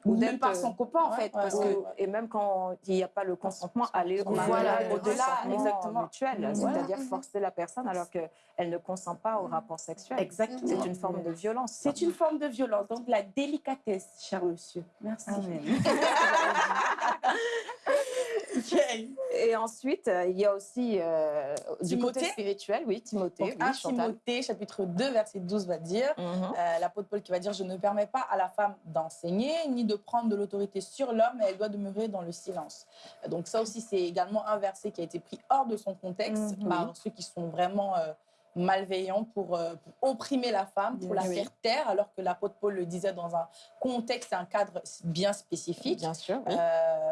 Ou même par son copain en fait, parce que Et même quand il n'y a pas le consentement, aller au-delà, exactement. mutuel, Mhm. c'est-à-dire forcer la personne alors qu'elle ne consent pas au rapport sexuel. exactement. C'est une forme de violence. C'est une forme de violence, donc la délicatesse, cher monsieur. Merci. <laughs> Et ensuite, euh, il y a aussi euh, du Timothée côté spirituel, oui, Timothée, Donc, oui, 1 Chantal. Timothée, chapitre 2, verset 12 va dire Mhm. Euh, l'apôtre Paul qui va dire Je ne permets pas à la femme d'enseigner ni de prendre de l'autorité sur l'homme, elle doit demeurer dans le silence. Donc, ça aussi, c'est également un verset qui a été pris hors de son contexte Mhm. par ceux qui sont vraiment euh, malveillants pour, euh, pour opprimer la femme, pour la Oui. faire taire, alors que l'apôtre Paul le disait dans un contexte un cadre bien spécifique. Bien sûr, oui. Euh,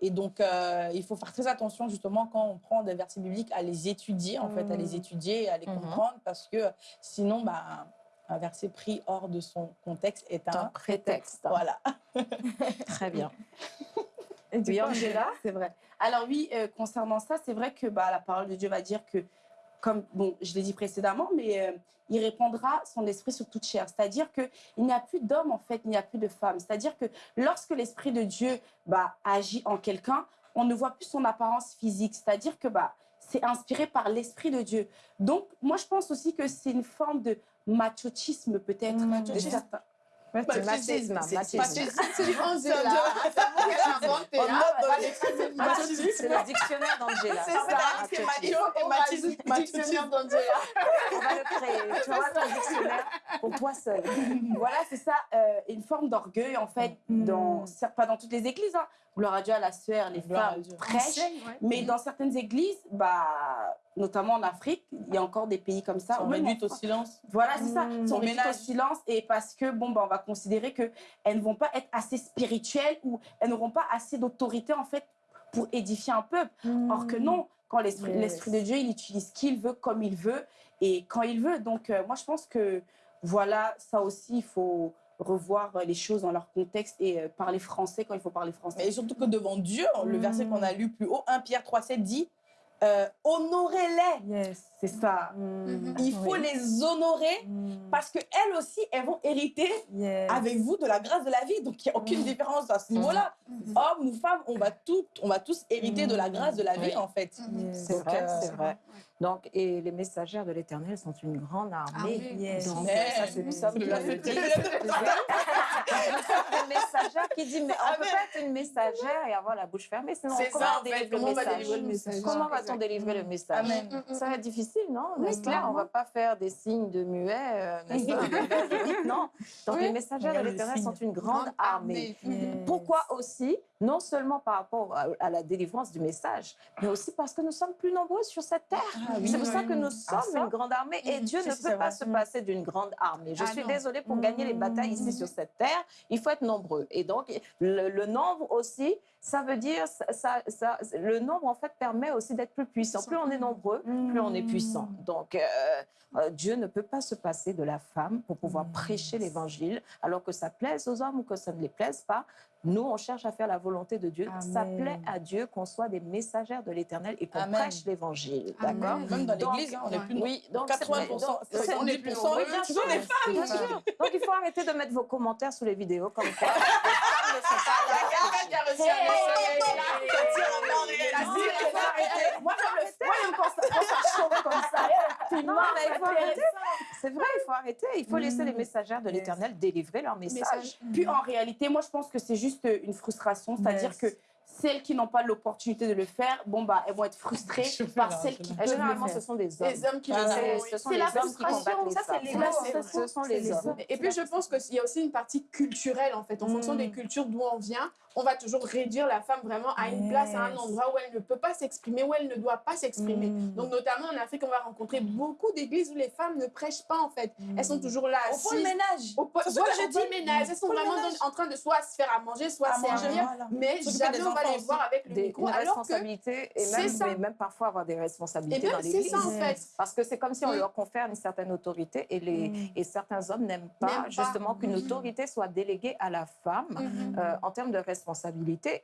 et donc, euh, il faut faire très attention justement quand on prend des versets bibliques à les étudier, en fait, à les étudier et à les Mhm. comprendre, parce que sinon, bah, un verset pris hors de son contexte est un un prétexte. Voilà. <laughs> Très bien. Et du Oui, coup, Angela C'est vrai. Alors oui, euh, concernant ça, c'est vrai que bah, la parole de Dieu va dire que, comme bon, je l'ai dit précédemment, mais euh, il répandra son esprit sur toute chair. C'est-à-dire qu'il n'y a plus d'homme, en fait, il n'y a plus de femme. C'est-à-dire que lorsque l'esprit de Dieu bah, agit en quelqu'un, on ne voit plus son apparence physique. C'est-à-dire que bah, c'est inspiré par l'esprit de Dieu. Donc, moi, je pense aussi que c'est une forme de machisme, peut-être. Mmh, machisme. certains- Machisme, machisme. C'est hein. <laughs> <laughs> machisme. Le dictionnaire d'Angela. C'est ça, c'est macho et machisme. Dictionnaire d'Angela. On va le créer. <laughs> Tu auras ton dictionnaire pour toi seul. voilà, c'est ça, euh, une forme d'orgueil, en fait, dans, certes, pas dans toutes les églises. Gloire à Dieu, à la sueur, les Gloire femmes prêchent. Mais dans certaines églises, bah, notamment en Afrique, il y a encore des pays comme ça. On réduit au silence. Voilà, c'est ça. Mmh. Sont On réduites au silence et parce que, bon, bah, on va considérer qu'elles ne vont pas être assez spirituelles ou elles n'auront pas assez d'autorité, en fait, pour édifier un peuple. Or que non, quand l'esprit Yes. l'esprit de Dieu, il utilise qui il veut, comme il veut et quand il veut. Donc, euh, moi, je pense que, voilà, ça aussi, il faut revoir euh, les choses dans leur contexte et euh, parler français quand il faut parler français. Mais surtout que devant Dieu, le verset qu'on a lu plus haut, 1 Pierre 3, 7 dit euh, Honorez-les. Yes, c'est ça. Il faut Oui. les honorer parce qu'elles aussi, elles vont hériter Yes. avec vous de la grâce de la vie. Donc, il n'y a aucune différence à ce niveau-là. Hommes ou femmes, on va, tout, on va tous hériter de la grâce de la vie, Oui. en fait. Yes. C'est vrai, euh, c'est vrai. Donc, et les messagères de l'Éternel sont une grande armée. Armée. Yes. Donc, ça, c'est <laughs> une messagère qui dit, mais on peut pas être une messagère et avoir la bouche fermée, sinon comment ça, on va message. délivrer le message. Comment va-t-on délivrer le message? Amen. Ça va être difficile, non? Oui, clair On va pas faire des signes de muet, euh, <laughs> n'est-ce pas? <laughs> Non. Donc, les messagères de l'Éternel sont une grande armée. Yes. Pourquoi aussi? Non seulement par rapport à, à la délivrance du message, mais aussi parce que nous sommes plus nombreux sur cette terre. oui. c'est pour ça oui, que nous sommes Ah, une grande armée et Dieu ne peut pas se passer d'une grande armée. Je Ah suis non. désolée pour gagner les batailles ici sur cette terre, il faut être nombreux. Et donc, le, nombre aussi, ça veut dire, ça, ça- le nombre en fait permet aussi d'être plus puissant. Plus on est nombreux, plus on est puissant. Donc, euh, euh, Dieu ne peut pas se passer de la femme pour pouvoir prêcher l'évangile, alors que ça plaise aux hommes ou que ça ne les plaise pas. Nous, on cherche à faire la volonté de Dieu. Ça plaît à Dieu qu'on soit des messagères de l'Éternel et qu'on prêche l'évangile. D'accord? Même dans l'église, hein, on est plus Oui, donc c'est- 80%, donc, c'est- 70%, oui, bien sûr, toujours les femmes. bien sûr. Donc il faut arrêter de mettre vos commentaires sous les vidéos comme quoi <laughs> ne sont pas là. Reçu un message. Moi, comme ça. Non, mais il faut arrêter. C'est vrai, il faut arrêter. Il faut laisser les messagères de l'Éternel délivrer leur message. Puis en réalité, moi, je pense que c'est juste une frustration. C'est-à-dire que celles qui n'ont pas l'opportunité de le faire, bon, bah, elles vont être frustrées par celles qui peuvent Généralement, le faire. ce sont des hommes. Les hommes qui le font, c'est- la frustration, ça, c'est les hommes. Ce sont les hommes. Et puis, je pense qu'il y a aussi une partie culturelle, en fait. En fonction des cultures d'où on vient, on va toujours réduire la femme vraiment à une place, à un endroit où elle ne peut pas s'exprimer, où elle ne doit pas s'exprimer. Donc, notamment en Afrique, on va rencontrer beaucoup d'églises où les femmes ne prêchent pas, en fait. Elles sont toujours là, Au de ménage. Au voilà, au ménage. Elles sont vraiment dans- en train de soit se faire à manger, soit À servir, voilà. mais jamais on va les voir avec le Des, micro. une Alors que responsabilité et c'est même, ça. mais même parfois avoir des Et responsabilités dans même, c'est l'église. ça, en fait. Parce que c'est comme si on Mm. leur confère une certaine autorité et, les, et certains hommes n'aiment pas justement qu'une autorité soit déléguée à la femme Mhm. euh, en termes de responsabilité.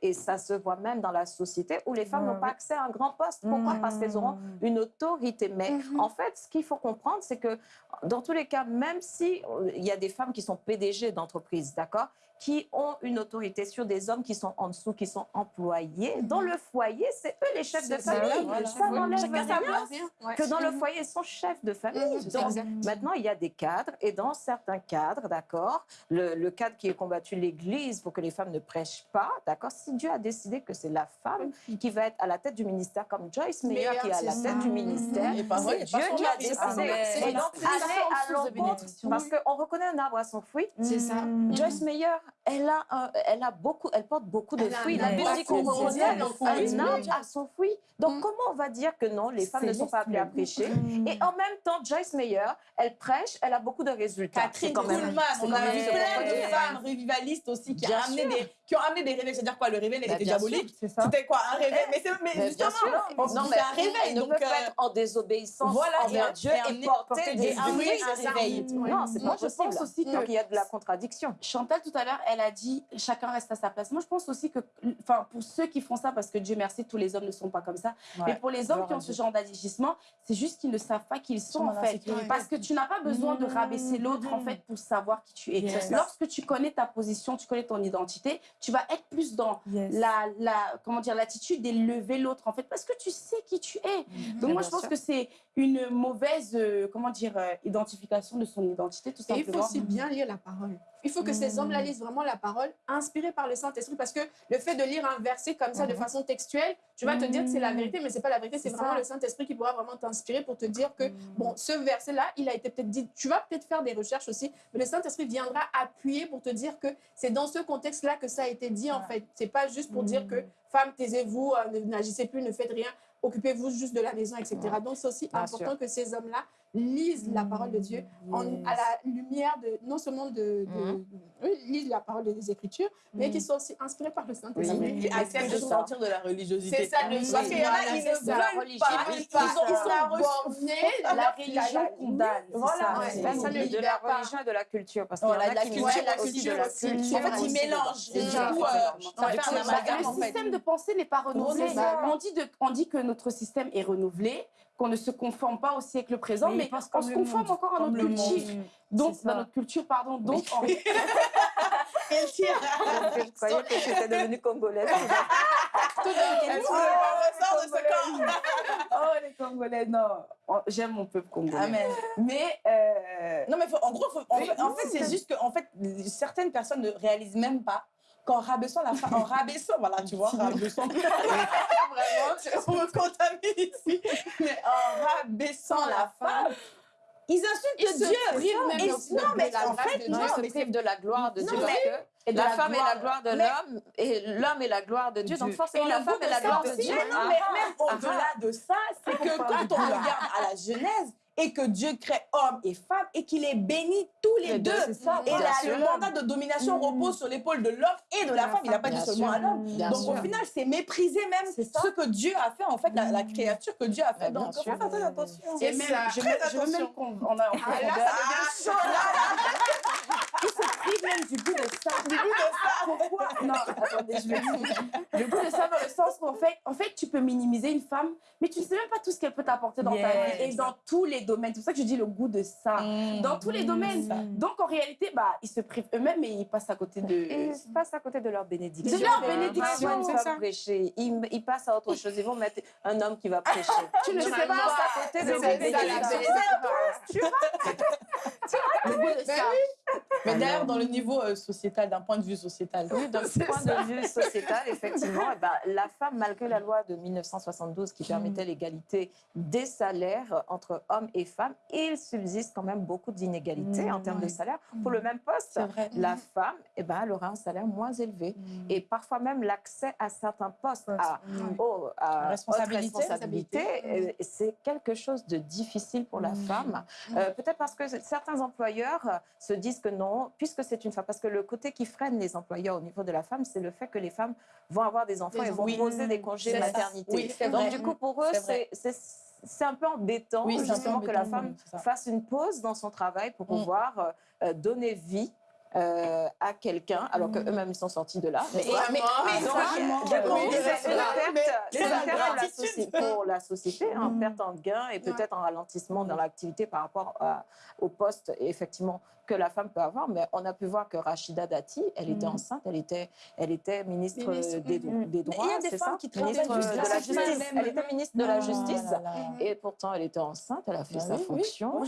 Et ça se voit même dans la société où les femmes n'ont pas accès à un grand poste. Pourquoi? Parce qu'elles auront une autorité. Mais Mhm. en fait, ce qu'il faut comprendre, c'est que dans tous les cas, même si euh, il y a des femmes qui sont PDG d'entreprises, d'accord? Qui ont une autorité sur des hommes qui sont en dessous, qui sont employés. Dans le foyer, c'est eux les chefs de famille. voilà. Ça n'enlève rien place. Ouais. que dans le Mhm. foyer, ils sont chefs de famille. Mhm, Donc, maintenant, il y a des cadres, et dans certains cadres, d'accord, le, le cadre qui est combattu, l'Église, pour que les femmes ne prêchent pas, d'accord, si Dieu a décidé que c'est la femme qui va être à la tête du ministère, comme Joyce Meyer qui est à la tête du ministère, c'est Dieu qui a décidé. Et donc, aller à l'encontre, parce qu'on reconnaît un arbre à son fruit. C'est ça. Joyce Meyer, elle a, un- elle a beaucoup, elle porte beaucoup de Elle a fruits. La Bible impact dit qu'on mondial, reconnaît en fait. un arbre à son fruit. Donc, Mm. comment on va dire que non, les femmes ne sont pas appelées à prêcher? Mm. Et en même temps, Joyce Meyer, elle prêche, elle a beaucoup de résultats. Catherine C'est quand même- Kuhlman, on a vu plein de femmes revivalistes aussi qui, a amené des, qui ont amené des réveils. C'est-à-dire quoi Le réveil, elle Bah, était diabolique? C'était quoi Un réveil? Mais, c'est- mais justement, bien sûr. on- non, c'est mais un réveil. Elle ne donc, peut pas euh, être en désobéissance envers Dieu et porter des fruits. Non, c'est Moi, pas je possible. pense aussi que- Donc, il y a de la contradiction. Chantal, tout à l'heure, elle a dit chacun reste à sa place. Moi, je pense aussi que, enfin, pour ceux qui font ça, parce que Dieu merci, tous les hommes ne sont pas comme ça, mais pour les hommes qui ont ce genre d'agissement, c'est juste qu'ils ne savent pas qui ils sont, en fait. Parce que tu n'as pas besoin de rabaisser l'autre, en fait, pour savoir qui tu es. Yes. Lorsque tu connais ta position, tu connais ton identité, tu vas être plus dans Yes. la, la, comment dire, l'attitude d'élever l'autre, en fait, parce que tu sais qui tu es. Donc, moi, je pense sûr. que c'est une mauvaise, euh, comment dire, euh, identification de son identité, tout Et il faut simplement. aussi bien lire la parole. Il faut que ces hommes-là lisent vraiment la parole, inspirés par le Saint-Esprit, parce que le fait de lire un verset comme ça de façon textuelle, tu vas te dire que c'est la vérité, mais c'est pas la vérité, c'est vraiment ça. le Saint-Esprit qui pourra vraiment t'inspirer pour te dire que, bon, ce verset-là, il a été peut-être dit, tu vas peut-être faire des recherches aussi, mais le Saint-Esprit viendra appuyer pour te dire que c'est dans ce contexte-là que ça a été dit, en fait. C'est pas juste pour dire que, femme, taisez-vous, euh, n'agissez plus, ne faites rien, occupez-vous juste de la maison, etc. Donc, c'est aussi Bien important sûr. que ces hommes-là lisent la parole de Dieu en- à la lumière de non seulement de, de- oui, lisent la parole des Écritures, mais Mhm. qu'ils soient aussi inspirés par le Saint-Esprit. Oui. Qui acceptent de sortir de la religiosité. C'est ça, le Parce qu'il y en a, ils ne veulent religion, pas. ils Ils, ils pas. ils ont reçu. bornés, La religion condamne. c'est Voilà, ça. ouais, personne de, la religion et de la culture. Parce qu'il y en a de la qui la culture la aussi. En fait, ils mélangent. Et C'est du ça. coup, ça fait un Le système de pensée n'est pas renouvelé. On dit que notre système est renouvelé, qu'on ne se conforme pas au siècle présent, Mais mais, il pense on comme se conforme monde. encore à notre culture. monde. Donc, dans notre culture, pardon. Donc, en- <laughs> Elle tire. Je croyais que j'étais devenue congolaise. Elle ressort de ce corps. <laughs> oh, les Congolais, non. J'aime mon peuple congolais. Amen. Mais, euh, Non, mais faut- en gros, faut- en en fait, c'est juste que en fait, certaines personnes ne réalisent même pas qu'en rabaissant la femme, en rabaissant, voilà, tu vois, rabaissant. <laughs> Vraiment, on me contamine ici. Mais en rabaissant la femme, ils insultent Ils se Dieu. privent même Et- non, mais en fait, Non, ils se privent de la gloire de Non, Dieu. mais- et de la la femme est la gloire de l'homme et l'homme est la gloire de Dieu. Donc forcément, la femme est la gloire de Dieu. mais non, Ah, mais ah, même ah, au-delà de ça, c'est que quand on regarde à la Genèse et que Dieu crée homme et femme et qu'il les bénit tous les, Les deux. deux, ça, et le mandat de domination repose sur l'épaule de l'homme et de la femme. Il n'a pas dit seulement à l'homme. Donc au final, c'est mépriser même ce que Dieu a fait, en fait, la, la créature que Dieu a fait. Bien Donc il faut faire très attention. et même, ça. je, Très je attention. même on a, on Ah, là, ça devient chaud, Ils se privent même du goût de ça. Du goût de ça. Pourquoi? Non, attendez, je vais dire. Le goût de ça dans le sens où, en fait, en fait, tu peux minimiser une femme, mais tu ne sais même pas tout ce qu'elle peut t'apporter dans ta vie et dans tous les domaines. C'est pour ça que je dis le goût de ça. Dans tous les domaines. Donc, en réalité, bah, ils se privent eux-mêmes et ils passent à côté de. Et ils passent à côté de leur bénédiction. De leur bénédiction, ils vont ça. prêcher, ils, ils passent à autre chose. Ils vont mettre un homme qui va <laughs> prêcher. Tu ne sais pas. à côté de C'est leur ça, la bénédiction. bénédiction. <laughs> Le goût de ça. Mais d'ailleurs, dans le niveau euh, sociétal, d'un point de vue sociétal. Oui, d'un point de vue sociétal, effectivement, eh ben, la femme, malgré la loi de 1972 qui permettait l'égalité des salaires entre hommes et femmes, il subsiste quand même beaucoup d'inégalités en termes de salaire. Pour le même poste, la femme, eh ben, elle aura un salaire moins élevé. Et parfois même l'accès à certains postes, à, oh, à responsabilité, responsabilité euh, c'est quelque chose de difficile pour la femme. Euh, Peut-être parce que certains employeurs se disent que non, puisque c'est une femme. Parce que le côté qui freine les employeurs au niveau de la femme, c'est le fait que les femmes vont avoir des enfants et vont poser des congés maternité. Donc, du coup, pour eux, c'est un peu embêtant justement que la femme fasse une pause dans son travail pour mm. pouvoir euh, donner vie euh, à quelqu'un, alors qu'eux-mêmes ils sont sortis de là. Mais, mais, perte pour la société, une hein, perte en gain et peut-être un ralentissement dans l'activité par rapport au poste. Effectivement que la femme peut avoir. Mais on a pu voir que Rachida Dati, elle était enceinte, elle était, elle était ministre, des, des, droits, c'est ça Ministre de la justice. Elle était ministre de la justice et pourtant elle était enceinte, elle a fait sa fonction.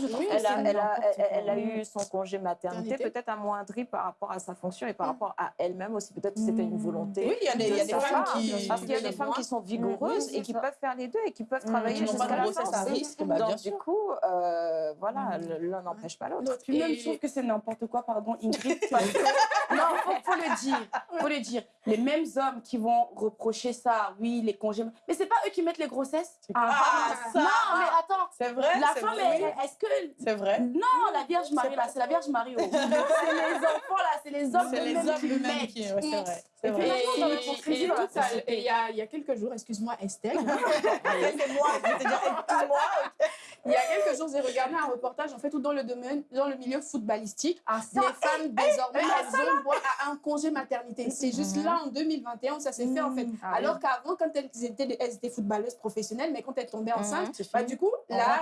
Elle a eu son congé maternité, peut-être à moindre par rapport à sa fonction et par mm. rapport à elle-même aussi. Peut-être que c'était une volonté. Oui, il y a des, y a des femmes qui. Parce qu'il y a des femmes qui sont vigoureuses et qui peuvent faire les deux et qui peuvent mm. travailler jusqu'à la fin. bah, Donc, du coup, euh, voilà, mm. l'un n'empêche pas l'autre. Que c'est n'importe quoi, pardon, Ingrid. <laughs> non, faut, faut le dire. Faut le dire. Les mêmes hommes qui vont reprocher ça, oui, les congés. Mais c'est pas eux qui mettent les grossesses. Ah, ah ça. Non, mais attends. C'est vrai. La femme, est-ce que. C'est vrai. Non, la Vierge Marie, là, c'est la Vierge Marie. c'est les enfants, là, c'est les hommes les hommes qui. Ouais, c'est vrai. Et puis, il y, a, il y a quelques jours, excuse-moi Estelle. <laughs> c'est moi, je vais te dire, moi. Il y a quelques jours, j'ai regardé un reportage en fait où dans le domaine, dans le milieu footballistique, ah, les femmes désormais elles ont droit à un congé maternité. C'est juste là en 2021 où ça s'est fait en fait. Ah Alors qu'avant, quand elles étaient, elles étaient footballeuses professionnelles, mais quand elles tombaient enceintes, bah, du coup, là,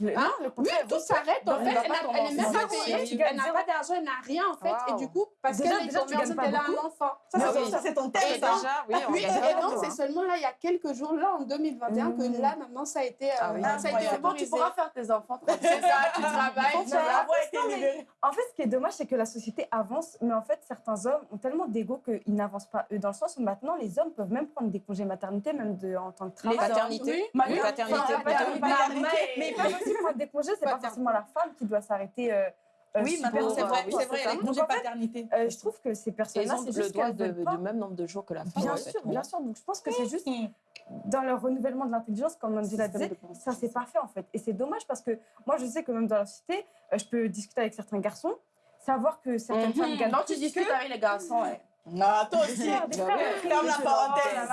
la, hein, oui, tout s'arrête en fait. Elle n'est même pas payée, elle n'a pas d'argent, elle n'a rien en fait. Et du coup, parce qu'elle est tombée enceinte, elle a un enfant. Ça, c'est ton thème, ça. Oui, et donc, c'est seulement là, il y a quelques jours, là, en 2021, que là, maintenant, ça a été, ça a été tu pourras faire tes enfants. C'est ça, tu <laughs> travailles. En fait, ce qui est dommage, c'est que la société avance, mais en fait, certains hommes ont tellement d'ego qu'ils n'avancent pas eux, dans le sens où maintenant, les hommes peuvent même prendre des congés maternité, même de, en tant que travail. Maternité. Oui, paternité. Mais peuvent aussi prendre des congés, c'est <laughs> pas forcément la femme qui doit s'arrêter. Euh, euh, oui, c'est vrai, c'est vrai, les congés paternité. Euh, je trouve que ces personnes-là, c'est le droit du même nombre de jours que la femme. Bien sûr, bien sûr. Donc je pense que c'est juste dans le renouvellement de l'intelligence, comme on dit la dame, ça c'est pas fait en fait. Et c'est dommage parce que moi je sais que même dans la société, je peux discuter avec certains garçons, savoir que certaines mhm. femmes gagnent. Non, tu discutes avec les garçons, ouais. Non, toi aussi. Ferme la parenthèse.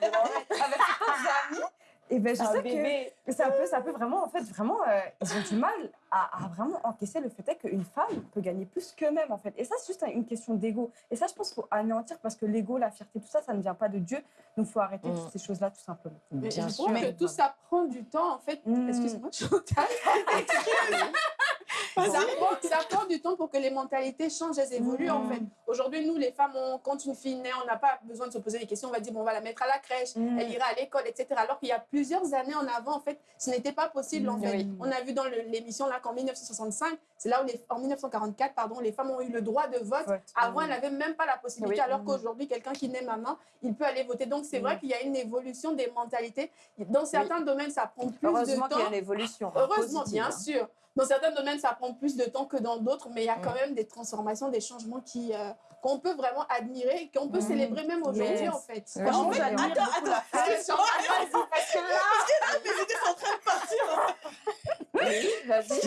Avec tes amis. Et ben, je sais que ça peut, ça peut vraiment, en fait, vraiment, euh, ils ont du mal à, vraiment encaisser le fait qu'une femme peut gagner plus qu'eux-mêmes, en fait. Et ça, c'est juste une question d'ego. Et ça, je pense qu'il faut anéantir parce que l'ego, la fierté, tout ça, ça ne vient pas de Dieu. Donc, il faut arrêter mm. toutes ces choses-là, tout simplement. Bien je sûr. que tout ça prend du temps, en fait. Mm. Excuse-moi, <laughs> Chantal. <laughs> <laughs> ça, prend, ça prend du temps pour que les mentalités changent, elles évoluent, en mm. fait. Aujourd'hui, nous, les femmes, quand une fille naît, on n'a pas besoin de se poser des questions. On va dire, bon, on va la mettre à la crèche, elle ira à l'école, etc. Alors qu'il y a plusieurs années en avant, en fait, ce n'était pas possible, en fait. On a vu dans l'émission, là, qu'en 1965, c'est là où, les, en 1944, pardon, les femmes ont eu le droit de vote. Avant, elles n'avaient même pas la possibilité, alors qu'aujourd'hui, quelqu'un qui naît maman, il peut aller voter. Donc, c'est vrai qu'il y a une évolution des mentalités. Dans certains domaines, ça prend plus de temps. Heureusement qu'il y a une évolution. Heureusement, bien hein. sûr. Dans certains domaines, ça prend plus de temps que dans d'autres, mais il y a quand même des transformations, des changements qui, euh, qu'on peut vraiment admirer, qu'on peut célébrer même aujourd'hui, en fait. en fait, attends, attends. Parce que là, mes idées sont en train de partir. Oui, vas-y,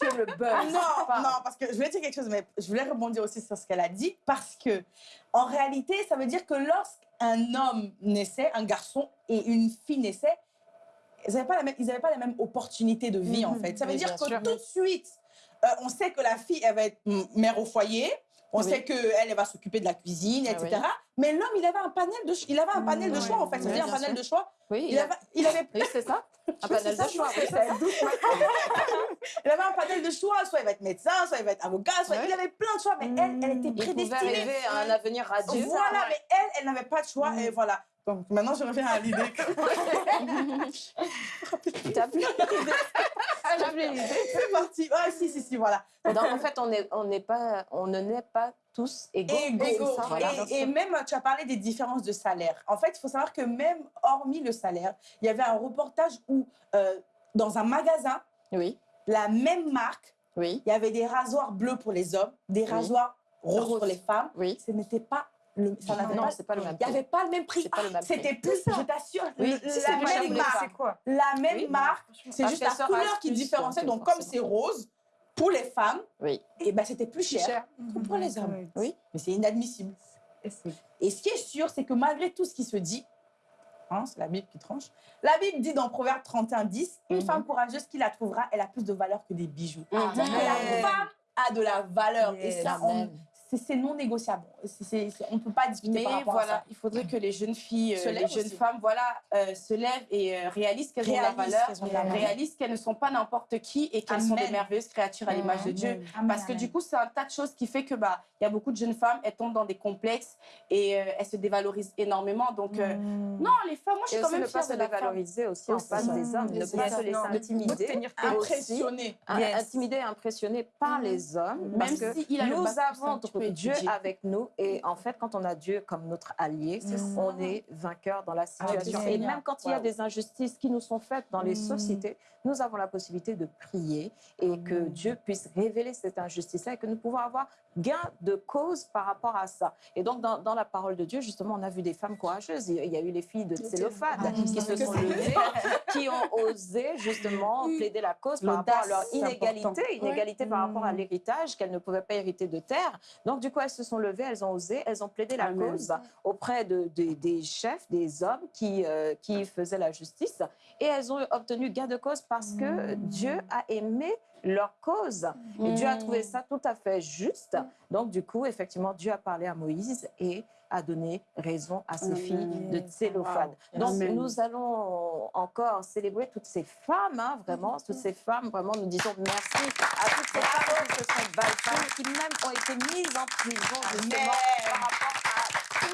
tu le buzz. Non, non, parce que je voulais dire quelque chose, mais je voulais rebondir aussi sur ce qu'elle a dit, parce que en réalité, ça veut dire que lorsqu'un homme naissait, un garçon et une fille naissaient, ils n'avaient pas, la même, pas la même opportunité de vie, en mhm. fait. Ça veut dire que tout de suite, euh, on sait que la fille, elle va être mère au foyer, on sait qu'elle, elle va s'occuper de la cuisine, etc. Ah Mais l'homme, il avait un panel de, il avait un panel de choix, en fait. C'est-à-dire un panel de choix. Oui, il, avait, il avait... Oui, c'est ça. <laughs> Un panel de choix. <laughs> <laughs> il avait un panel de choix. Soit il va être médecin, soit il va être avocat, soit il avait plein de choix. Mais elle, elle était prédestinée. Il pouvait arriver à un avenir radieux. Voilà, mais elle, elle n'avait pas de choix. Et voilà. Donc maintenant, je reviens à l'idée. <laughs> tu as plus <laughs> l'idée. C'est parti. Ah, si, si, si, voilà. Donc, en fait, on, est, on, pas, on ne naît pas tous égaux. égaux. Ça, voilà. et, et, même, tu as parlé des différences de salaire. En fait, il faut savoir que même hormis le salaire, il y avait un reportage où, euh, dans un magasin, oui. la même marque, oui. il y avait des rasoirs bleus pour les hommes, des rasoirs roses pour les femmes. Oui. Ce n'était pas le, ça non, pas, pas, le même Il n'y avait pas le même prix. C'était plus, je t'assure, oui, la, même marque. Quoi la même marque. C'est juste la couleur qui différenciait. Donc, comme c'est rose, pour les femmes, oui. et ben, c'était plus cher, cher. que pour les hommes. Oui. Mais c'est inadmissible. Et ce qui est sûr, c'est que malgré tout ce qui se dit, hein, c'est la Bible qui tranche, la Bible dit dans Proverbe 31, 10, une mm -hmm. femme courageuse qui la trouvera, elle a plus de valeur que des bijoux. Mm -hmm. La femme a de la valeur. Yes. Et ça, on, c'est non négociable. C est, c est, on ne peut pas discuter Mais par rapport voilà, à ça. il faudrait que les jeunes filles, se euh, les jeunes aussi. femmes, voilà, euh, se lèvent et euh, réalisent qu'elles ont de la valeur, qu réalisent qu'elles ne sont pas n'importe qui et qu'elles sont des merveilleuses créatures à l'image de Dieu. Amen. Parce que du coup, c'est un tas de choses qui fait que bah, il y a beaucoup de jeunes femmes, elles tombent dans des complexes et euh, elles se dévalorisent énormément. Donc euh, Mm. non, les femmes, moi je suis et quand aussi même ne pas fière se de la femme. dévaloriser aussi en face des hommes, ne pas se laisser intimider, impressionner, intimider et impressionner par les hommes, Même parce que nous avons Dieu avec nous et en fait, quand on a Dieu comme notre allié, Mm. on est vainqueur dans la situation. Ah, et même quand il y a des injustices qui nous sont faites dans les Mm. sociétés, nous avons la possibilité de prier et que Mm. Dieu puisse révéler cette injustice-là et que nous pouvons avoir gain de cause par rapport à ça. Et donc, dans, dans, la parole de Dieu, justement, on a vu des femmes courageuses. Il y a eu les filles de Tsélophane Ah, qui se sont levées, <laughs> qui ont osé justement plaider la cause par rapport à leur inégalité, inégalité par rapport à l'héritage, qu'elles ne pouvaient pas hériter de terre. Donc, du coup, elles se sont levées, elles ont osé, elles ont plaidé la Amen. cause auprès de, de, des chefs, des hommes qui, euh, qui faisaient la justice. Et elles ont obtenu gain de cause parce que Dieu a aimé leur cause. Et Dieu a trouvé ça tout à fait juste. Donc, du coup, effectivement, Dieu a parlé à Moïse et a donné raison à ses filles de Tsélophane. Wow. Donc, Amen. nous allons encore célébrer toutes ces femmes, hein, vraiment, toutes ces femmes, vraiment, nous disons merci à toutes ces femmes qui se sont battues, qui même ont été mises en prison, justement, par rapport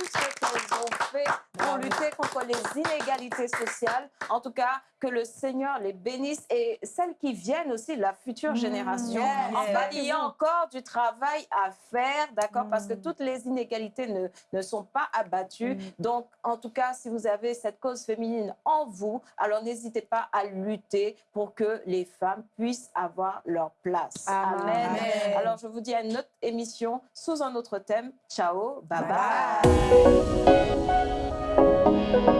ce qu'elles ont fait pour lutter contre les inégalités sociales. En tout cas, que le Seigneur les bénisse et celles qui viennent aussi, la future génération. Yes. En fait, il y a encore du travail à faire, d'accord, parce que toutes les inégalités ne, ne sont pas abattues. Donc, en tout cas, si vous avez cette cause féminine en vous, alors n'hésitez pas à lutter pour que les femmes puissent avoir leur place. Amen. Amen. Alors, je vous dis à une autre émission sous un autre thème. Ciao, bye bye. bye. Thank you.